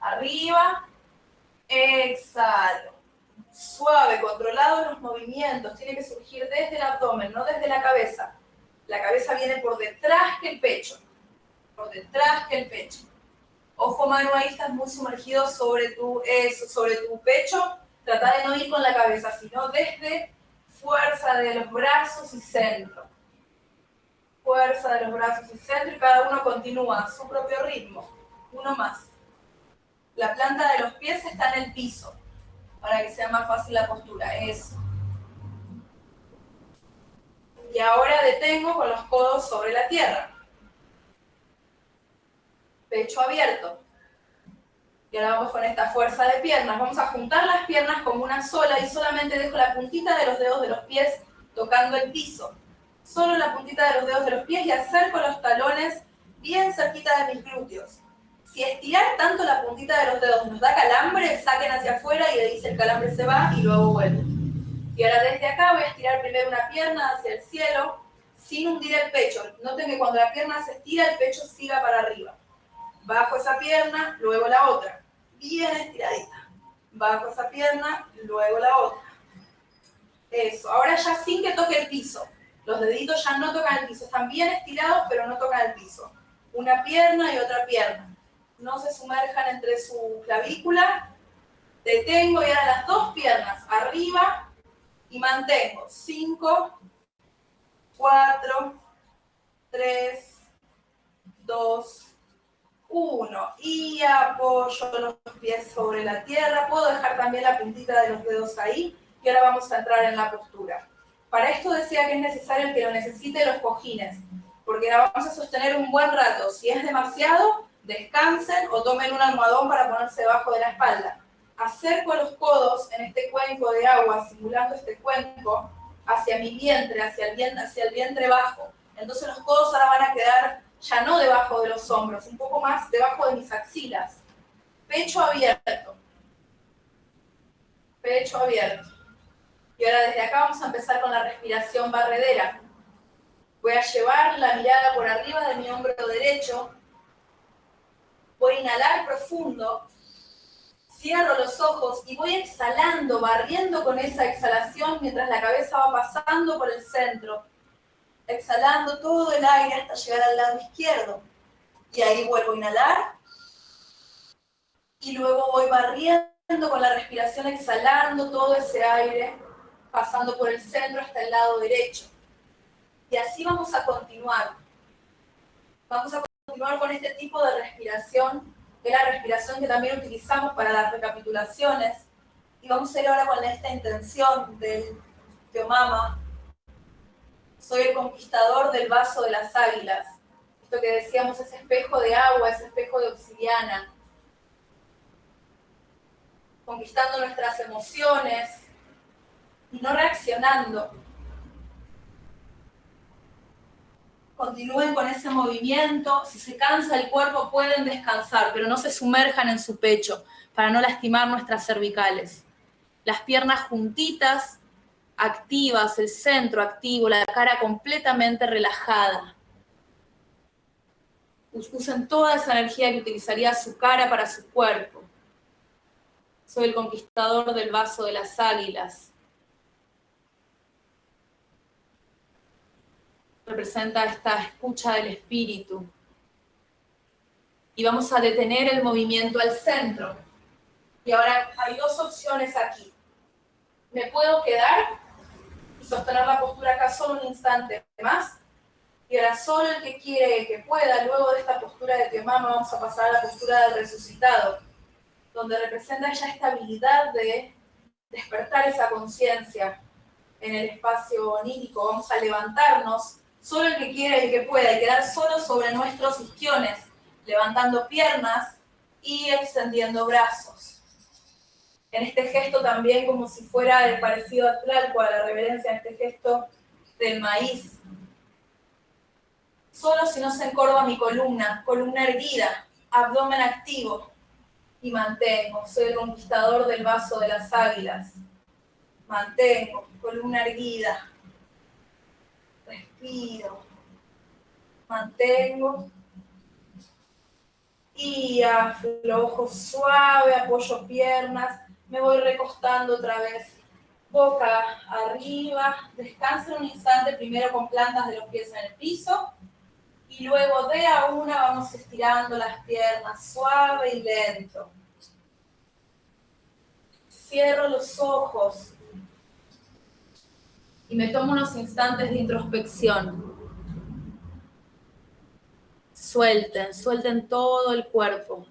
arriba, exhalo. Suave, controlado los movimientos, tiene que surgir desde el abdomen, no desde la cabeza. La cabeza viene por detrás que el pecho, por detrás que el pecho. Ojo mano ahí, estás muy sumergido sobre tu, sobre tu pecho. Trata de no ir con la cabeza, sino desde fuerza de los brazos y centro. Fuerza de los brazos y centro y cada uno continúa su propio ritmo. Uno más. La planta de los pies está en el piso para que sea más fácil la postura. Eso. Y ahora detengo con los codos sobre la tierra pecho abierto. Y ahora vamos con esta fuerza de piernas. Vamos a juntar las piernas como una sola y solamente dejo la puntita de los dedos de los pies tocando el piso. Solo la puntita de los dedos de los pies y acerco los talones bien cerquita de mis glúteos. Si estirar tanto la puntita de los dedos nos da calambre, saquen hacia afuera y ahí dice el calambre se va y luego vuelve. Y ahora desde acá voy a estirar primero una pierna hacia el cielo sin hundir el pecho. Noten que cuando la pierna se estira, el pecho siga para arriba. Bajo esa pierna, luego la otra. Bien estiradita. Bajo esa pierna, luego la otra. Eso. Ahora ya sin que toque el piso. Los deditos ya no tocan el piso. Están bien estirados, pero no tocan el piso. Una pierna y otra pierna. No se sumerjan entre su clavícula. Detengo y ahora las dos piernas arriba y mantengo. Cinco, cuatro, tres, dos, uno, y apoyo los pies sobre la tierra. Puedo dejar también la puntita de los dedos ahí. Y ahora vamos a entrar en la postura. Para esto decía que es necesario que lo necesite los cojines, porque la vamos a sostener un buen rato. Si es demasiado, descansen o tomen un almohadón para ponerse debajo de la espalda. Acerco los codos en este cuenco de agua, simulando este cuenco, hacia mi vientre, hacia el vientre, hacia el vientre bajo. Entonces los codos ahora van a quedar ya no debajo de los hombros, un poco más debajo de mis axilas. Pecho abierto. Pecho abierto. Y ahora desde acá vamos a empezar con la respiración barredera. Voy a llevar la mirada por arriba de mi hombro derecho. Voy a inhalar profundo. Cierro los ojos y voy exhalando, barriendo con esa exhalación mientras la cabeza va pasando por el centro. Exhalando todo el aire hasta llegar al lado izquierdo. Y ahí vuelvo a inhalar. Y luego voy barriendo con la respiración, exhalando todo ese aire, pasando por el centro hasta el lado derecho. Y así vamos a continuar. Vamos a continuar con este tipo de respiración que es la respiración que también utilizamos para las recapitulaciones. Y vamos a ir ahora con esta intención del Teomama. Soy el conquistador del vaso de las águilas. Esto que decíamos, ese espejo de agua, ese espejo de obsidiana. Conquistando nuestras emociones y no reaccionando, continúen con ese movimiento. Si se cansa el cuerpo pueden descansar, pero no se sumerjan en su pecho para no lastimar nuestras cervicales. Las piernas juntitas, activas, el centro activo, la cara completamente relajada. Usen toda esa energía que utilizaría su cara para su cuerpo. Soy el conquistador del vaso de las águilas. Representa esta escucha del espíritu. Y vamos a detener el movimiento al centro. Y ahora hay dos opciones aquí. Me puedo quedar y sostener la postura acá solo un instante más. Y ahora solo el que quiere, que pueda, luego de esta postura de Teomama, vamos a pasar a la postura del resucitado, donde representa esa estabilidad de despertar esa conciencia en el espacio onírico. Vamos a levantarnos solo el que quiera y el que pueda, y quedar solo sobre nuestros isquiones, levantando piernas y extendiendo brazos. En este gesto también como si fuera el parecido a Tlalco, a la reverencia, en este gesto del maíz. Solo si no se encorva mi columna, columna erguida, abdomen activo, y mantengo, soy el conquistador del vaso de las águilas. Mantengo, columna erguida, mantengo y aflojo suave, apoyo piernas, me voy recostando otra vez, boca arriba, descansen un instante primero con plantas de los pies en el piso y luego de a una vamos estirando las piernas suave y lento. Cierro los ojos, y me tomo unos instantes de introspección. Suelten, suelten todo el cuerpo.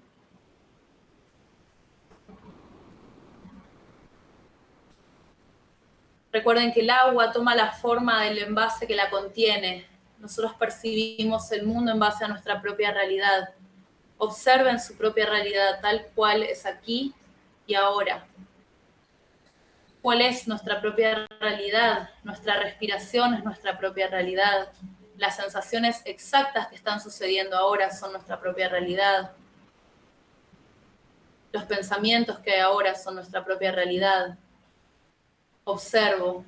Recuerden que el agua toma la forma del envase que la contiene. Nosotros percibimos el mundo en base a nuestra propia realidad. Observen su propia realidad tal cual es aquí y ahora cuál es nuestra propia realidad. Nuestra respiración es nuestra propia realidad. Las sensaciones exactas que están sucediendo ahora son nuestra propia realidad. Los pensamientos que hay ahora son nuestra propia realidad. Observo,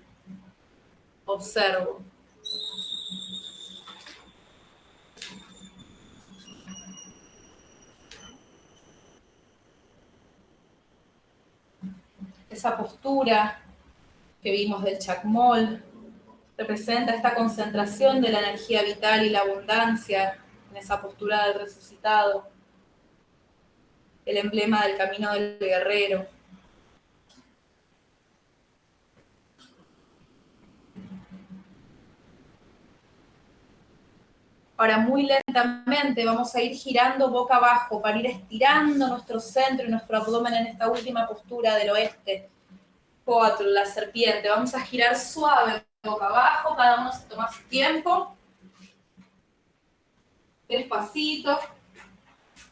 observo. Esa postura que vimos del chacmol, representa esta concentración de la energía vital y la abundancia en esa postura del resucitado, el emblema del camino del guerrero. Ahora muy lentamente vamos a ir girando boca abajo para ir estirando nuestro centro y nuestro abdomen en esta última postura del oeste. Cuatro, la serpiente. Vamos a girar suave boca abajo, cada uno se toma su tiempo. Despacito.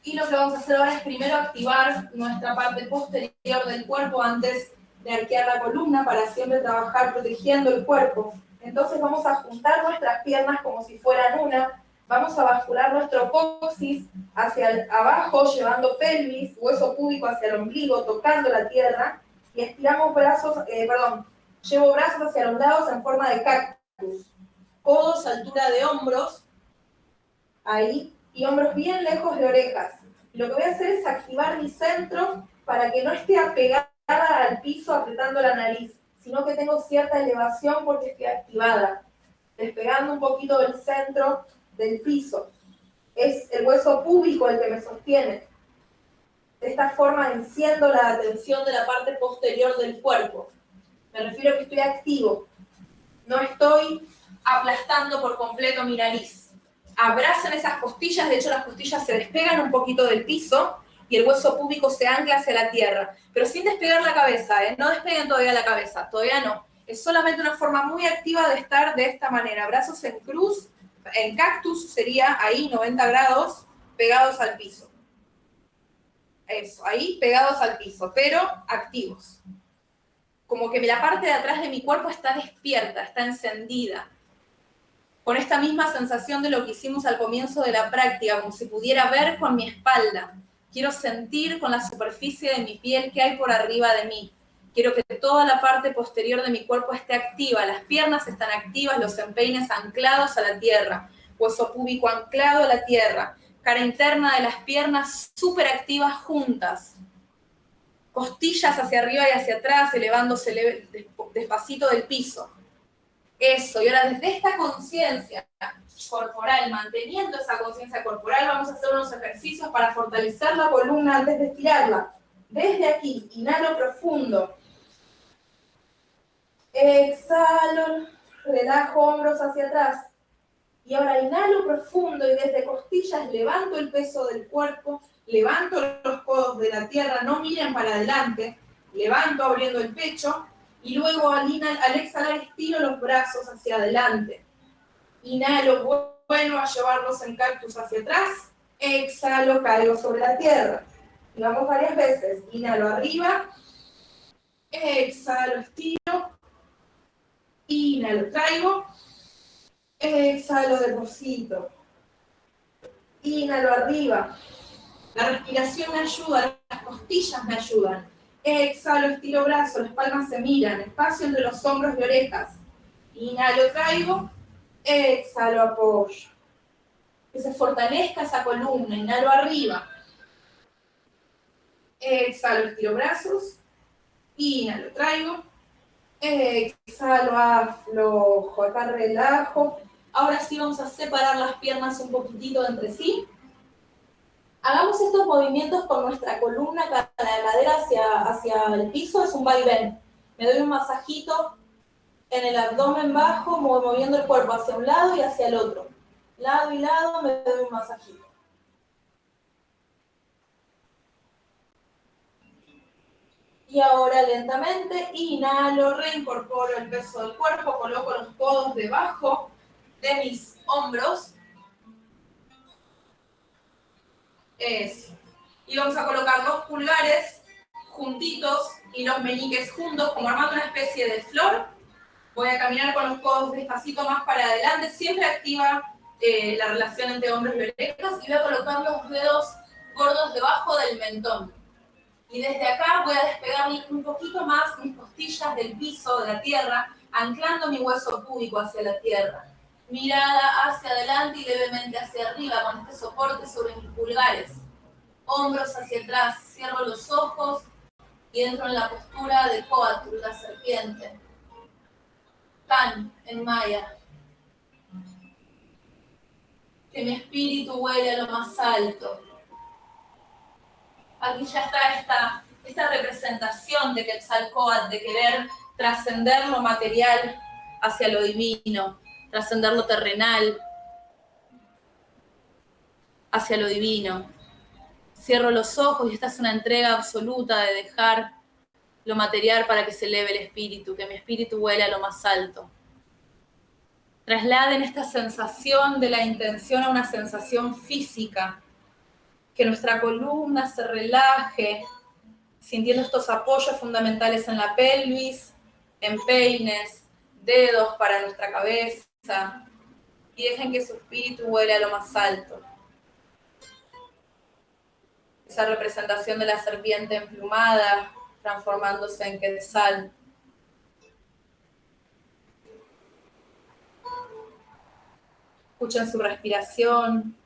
Y lo que vamos a hacer ahora es primero activar nuestra parte posterior del cuerpo antes de arquear la columna para siempre trabajar protegiendo el cuerpo. Entonces vamos a juntar nuestras piernas como si fueran una, Vamos a bascular nuestro coxis hacia abajo, llevando pelvis, hueso púbico hacia el ombligo, tocando la tierra. Y estiramos brazos, eh, perdón, llevo brazos hacia los lados en forma de cactus. Codos, altura de hombros, ahí, y hombros bien lejos de orejas. lo que voy a hacer es activar mi centro para que no esté apegada al piso apretando la nariz, sino que tengo cierta elevación porque estoy activada, despegando un poquito del centro del piso. Es el hueso púbico el que me sostiene. De esta forma enciendo la atención de la parte posterior del cuerpo. Me refiero a que estoy activo. No estoy aplastando por completo mi nariz. Abracen esas costillas, de hecho las costillas se despegan un poquito del piso y el hueso púbico se ancla hacia la tierra, pero sin despegar la cabeza, ¿eh? no despeguen todavía la cabeza, todavía no. Es solamente una forma muy activa de estar de esta manera, brazos en cruz, en cactus sería ahí 90 grados, pegados al piso. Eso, ahí pegados al piso, pero activos. Como que la parte de atrás de mi cuerpo está despierta, está encendida con esta misma sensación de lo que hicimos al comienzo de la práctica, como si pudiera ver con mi espalda. Quiero sentir con la superficie de mi piel que hay por arriba de mí. Quiero que toda la parte posterior de mi cuerpo esté activa, las piernas están activas, los empeines anclados a la tierra, hueso púbico anclado a la tierra, cara interna de las piernas súper activas juntas, costillas hacia arriba y hacia atrás, elevándose despacito del piso. Eso, y ahora desde esta conciencia corporal, manteniendo esa conciencia corporal, vamos a hacer unos ejercicios para fortalecer la columna antes de estirarla. Desde aquí, inhalo profundo. Exhalo, relajo hombros hacia atrás. Y ahora inhalo profundo y desde costillas levanto el peso del cuerpo, levanto los codos de la tierra, no miren para adelante, levanto abriendo el pecho y luego al, al exhalar estiro los brazos hacia adelante. Inhalo, vuelvo a llevarlos en cactus hacia atrás. Exhalo, caigo sobre la tierra. Y vamos varias veces. Inhalo arriba. Exhalo, estiro. Inhalo, traigo. Exhalo, deposito. Inhalo arriba. La respiración me ayuda, las costillas me ayudan. Exhalo, estiro brazos, las palmas se miran, espacio entre los hombros y orejas. Inhalo, traigo. Exhalo, apoyo. Que se fortalezca esa columna. Inhalo arriba. Exhalo, estiro brazos. Inhalo, traigo. Exhalo, aflojo. Acá relajo. Ahora sí vamos a separar las piernas un poquitito entre sí. Hagamos estos movimientos con nuestra columna, la cadera hacia, hacia el piso, es un vaivén. Me doy un masajito en el abdomen bajo, moviendo el cuerpo hacia un lado y hacia el otro. Lado y lado me doy un masajito. Y ahora lentamente inhalo, reincorporo el peso del cuerpo, coloco los codos debajo de mis hombros Eso. Y vamos a colocar los pulgares juntitos y los meñiques juntos, como armando una especie de flor. Voy a caminar con los codos despacito más para adelante, siempre activa eh, la relación entre hombros y orejas, y voy a colocar los dedos gordos debajo del mentón. Y desde acá voy a despegar un poquito más mis costillas del piso, de la tierra, anclando mi hueso púbico hacia la tierra mirada hacia adelante y levemente hacia arriba con este soporte sobre mis pulgares. Hombros hacia atrás, cierro los ojos y entro en la postura de Coatl, la serpiente. Tan en maya. Que mi espíritu huele a lo más alto. Aquí ya está esta, esta representación de Quetzalcóatl, de querer trascender lo material hacia lo divino trascender lo terrenal hacia lo divino. Cierro los ojos y esta es una entrega absoluta de dejar lo material para que se eleve el espíritu, que mi espíritu huele a lo más alto. Trasladen esta sensación de la intención a una sensación física, que nuestra columna se relaje, sintiendo estos apoyos fundamentales en la pelvis, en peines, dedos para nuestra cabeza, y dejen que su espíritu vuele a lo más alto. Esa representación de la serpiente emplumada transformándose en quetzal. Escuchen su respiración.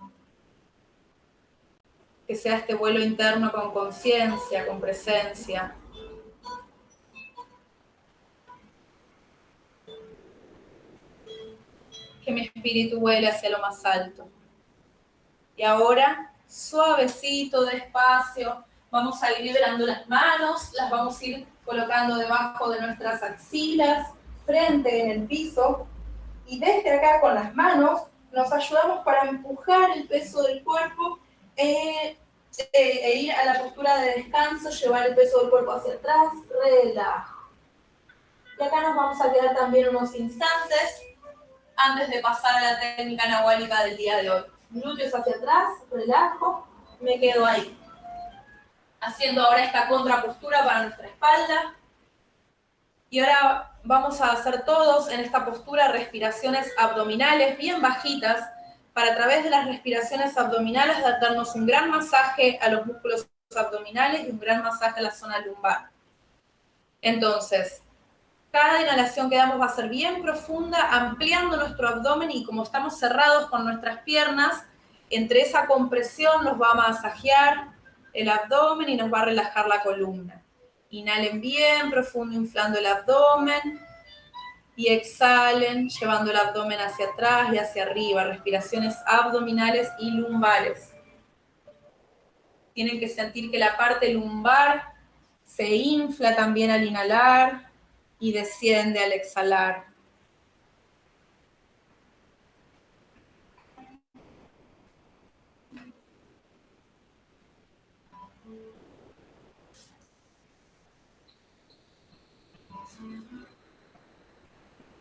Que sea este vuelo interno con conciencia, con presencia. Que mi espíritu vuele hacia lo más alto. Y ahora, suavecito, despacio, vamos a ir liberando las manos, las vamos a ir colocando debajo de nuestras axilas, frente en el piso. Y desde acá con las manos nos ayudamos para empujar el peso del cuerpo eh, e ir a la postura de descanso, llevar el peso del cuerpo hacia atrás, relajo. Y acá nos vamos a quedar también unos instantes antes de pasar a la técnica nahuálica del día de hoy. Glúteos hacia atrás, relajo, me quedo ahí. Haciendo ahora esta contrapostura para nuestra espalda. Y ahora vamos a hacer todos en esta postura respiraciones abdominales bien bajitas para a través de las respiraciones abdominales darnos un gran masaje a los músculos abdominales y un gran masaje a la zona lumbar. Entonces, cada inhalación que damos va a ser bien profunda, ampliando nuestro abdomen y como estamos cerrados con nuestras piernas, entre esa compresión nos va a masajear el abdomen y nos va a relajar la columna. Inhalen bien profundo, inflando el abdomen y exhalen, llevando el abdomen hacia atrás y hacia arriba, respiraciones abdominales y lumbares. Tienen que sentir que la parte lumbar se infla también al inhalar y desciende al exhalar.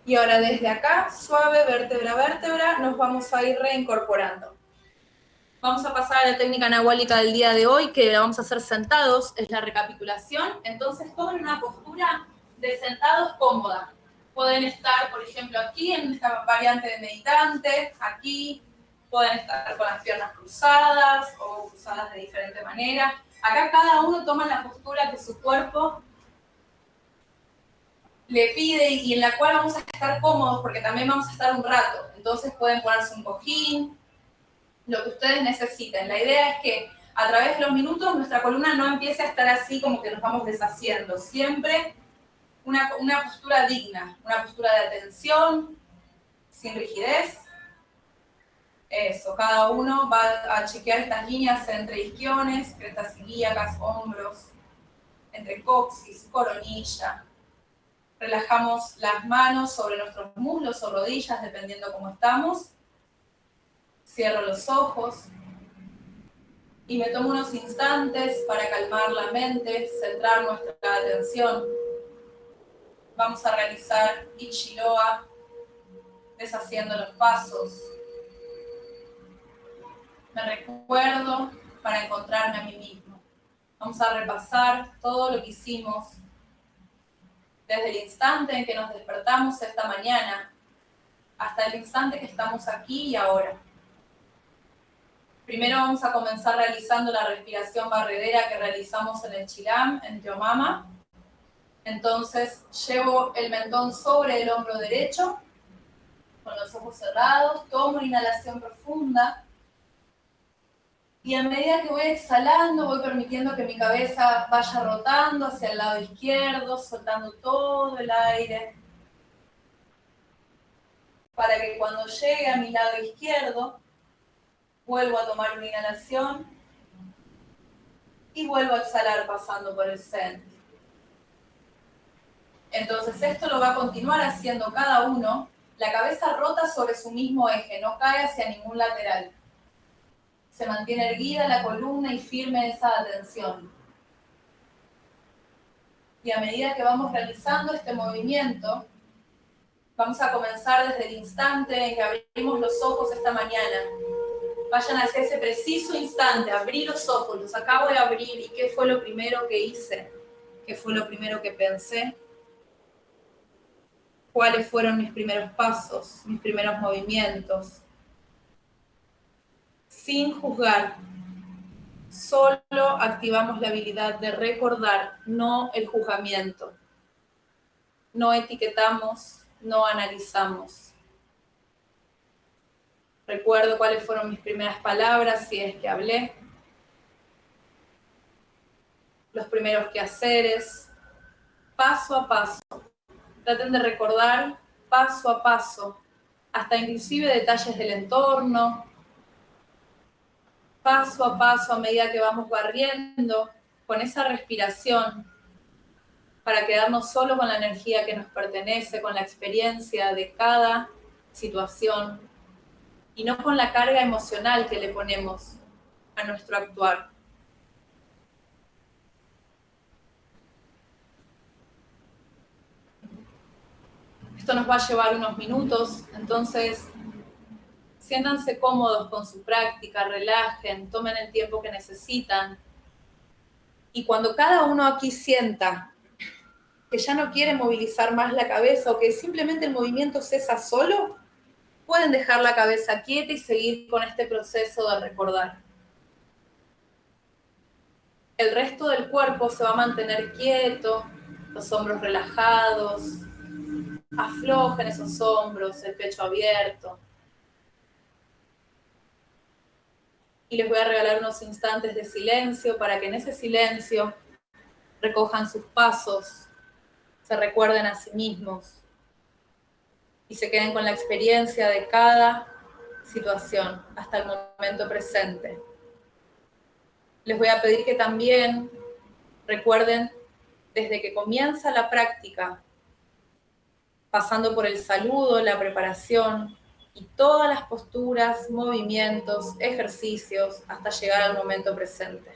Y ahora desde acá, suave, vértebra a vértebra, nos vamos a ir reincorporando. Vamos a pasar a la técnica anahuálica del día de hoy, que la vamos a hacer sentados, es la recapitulación. Entonces, tomen una postura de sentados cómoda. Pueden estar, por ejemplo, aquí en esta variante de meditante, aquí, pueden estar con las piernas cruzadas o cruzadas de diferente manera. Acá cada uno toma la postura que su cuerpo le pide y en la cual vamos a estar cómodos porque también vamos a estar un rato. Entonces pueden ponerse un cojín, lo que ustedes necesiten. La idea es que a través de los minutos nuestra columna no empiece a estar así como que nos vamos deshaciendo. Siempre una, una postura digna, una postura de atención, sin rigidez. Eso, cada uno va a chequear estas líneas entre isquiones, crestas ilíacas, hombros, entre coxis, coronilla, Relajamos las manos sobre nuestros muslos o rodillas, dependiendo cómo estamos. Cierro los ojos. Y me tomo unos instantes para calmar la mente, centrar nuestra atención. Vamos a realizar Ichiroa, deshaciendo los pasos. Me recuerdo para encontrarme a mí mismo. Vamos a repasar todo lo que hicimos desde el instante en que nos despertamos esta mañana hasta el instante que estamos aquí y ahora. Primero vamos a comenzar realizando la respiración barredera que realizamos en el Chilam, en Teomama. Entonces llevo el mentón sobre el hombro derecho, con los ojos cerrados, tomo una inhalación profunda y a medida que voy exhalando, voy permitiendo que mi cabeza vaya rotando hacia el lado izquierdo, soltando todo el aire. Para que cuando llegue a mi lado izquierdo, vuelvo a tomar una inhalación y vuelvo a exhalar pasando por el centro. Entonces esto lo va a continuar haciendo cada uno. La cabeza rota sobre su mismo eje, no cae hacia ningún lateral se mantiene erguida la columna y firme esa atención. Y a medida que vamos realizando este movimiento, vamos a comenzar desde el instante en que abrimos los ojos esta mañana. Vayan hacia ese preciso instante, abrí los ojos, los acabo de abrir y qué fue lo primero que hice, qué fue lo primero que pensé, cuáles fueron mis primeros pasos, mis primeros movimientos, sin juzgar. Solo activamos la habilidad de recordar, no el juzgamiento. No etiquetamos, no analizamos. Recuerdo cuáles fueron mis primeras palabras, si es que hablé. los primeros quehaceres, paso a paso. Traten de recordar paso a paso, hasta inclusive detalles del entorno, paso a paso a medida que vamos barriendo con esa respiración para quedarnos solo con la energía que nos pertenece, con la experiencia de cada situación y no con la carga emocional que le ponemos a nuestro actuar. Esto nos va a llevar unos minutos, entonces siéntanse cómodos con su práctica, relajen, tomen el tiempo que necesitan. Y cuando cada uno aquí sienta que ya no quiere movilizar más la cabeza o que simplemente el movimiento cesa solo, pueden dejar la cabeza quieta y seguir con este proceso de recordar. El resto del cuerpo se va a mantener quieto, los hombros relajados, Aflojen esos hombros, el pecho abierto. Y les voy a regalar unos instantes de silencio para que en ese silencio recojan sus pasos, se recuerden a sí mismos y se queden con la experiencia de cada situación hasta el momento presente. Les voy a pedir que también recuerden desde que comienza la práctica pasando por el saludo, la preparación y todas las posturas, movimientos, ejercicios, hasta llegar al momento presente.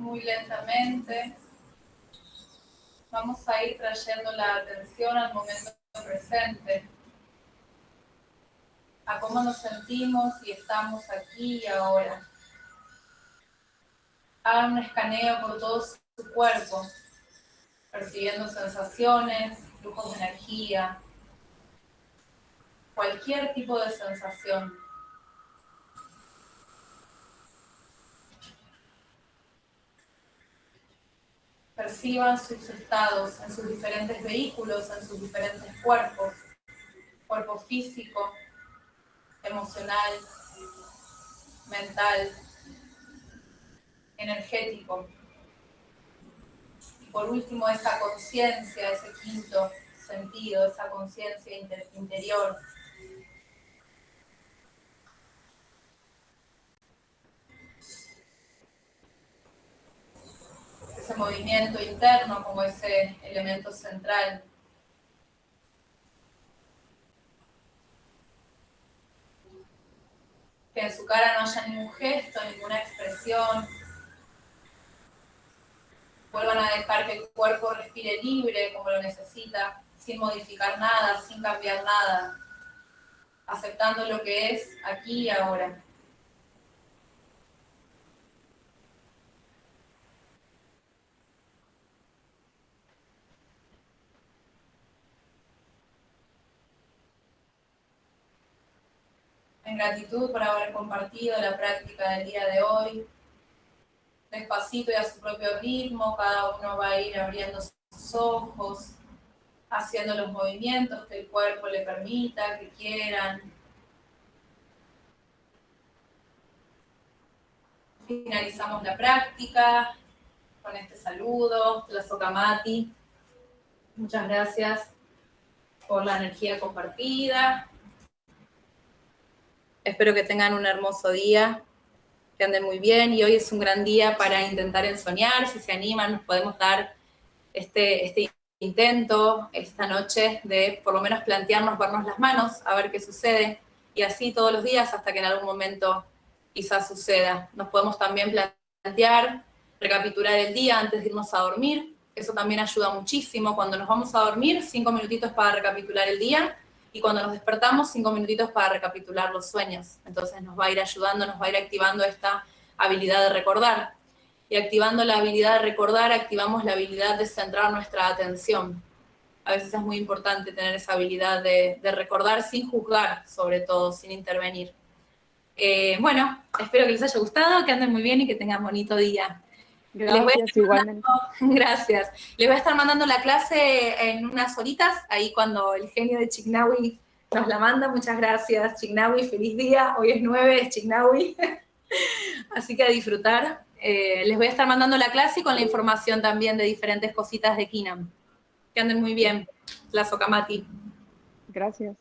Muy lentamente. Vamos a ir trayendo la atención al momento presente, a cómo nos sentimos y estamos aquí y ahora. Hagan un escaneo por todo su cuerpo, percibiendo sensaciones, flujos de energía, cualquier tipo de sensación. Sus estados en sus diferentes vehículos, en sus diferentes cuerpos, cuerpo físico, emocional, mental, energético. Y por último, esa conciencia, ese quinto sentido, esa conciencia interior movimiento interno como ese elemento central. Que en su cara no haya ningún gesto, ninguna expresión. Vuelvan a dejar que el cuerpo respire libre como lo necesita, sin modificar nada, sin cambiar nada, aceptando lo que es aquí y ahora. En gratitud por haber compartido la práctica del día de hoy. Despacito y a su propio ritmo, cada uno va a ir abriendo sus ojos, haciendo los movimientos que el cuerpo le permita, que quieran. Finalizamos la práctica con este saludo, la Sokamati. Muchas gracias por la energía compartida. Espero que tengan un hermoso día, que anden muy bien y hoy es un gran día para intentar ensoñar. Si se animan, nos podemos dar este, este intento esta noche de por lo menos plantearnos, vernos las manos, a ver qué sucede y así todos los días hasta que en algún momento quizás suceda. Nos podemos también plantear, recapitular el día antes de irnos a dormir. Eso también ayuda muchísimo. Cuando nos vamos a dormir, cinco minutitos para recapitular el día y cuando nos despertamos, cinco minutitos para recapitular los sueños. Entonces nos va a ir ayudando, nos va a ir activando esta habilidad de recordar. Y activando la habilidad de recordar, activamos la habilidad de centrar nuestra atención. A veces es muy importante tener esa habilidad de, recordar sin juzgar, sobre todo, sin intervenir. Eh, bueno, espero que les haya gustado, que anden muy bien y que tengan bonito día. Gracias, igualmente. gracias. Les voy a estar mandando la clase en unas horitas, ahí cuando el genio de Chignawi nos la manda. Muchas gracias, Chignawi. Feliz día. Hoy es 9, es Chignawi. Así que a disfrutar. Eh, les voy a estar mandando la clase y con la información también de diferentes cositas de Kinam. Que anden muy bien. La Sokamati. Gracias.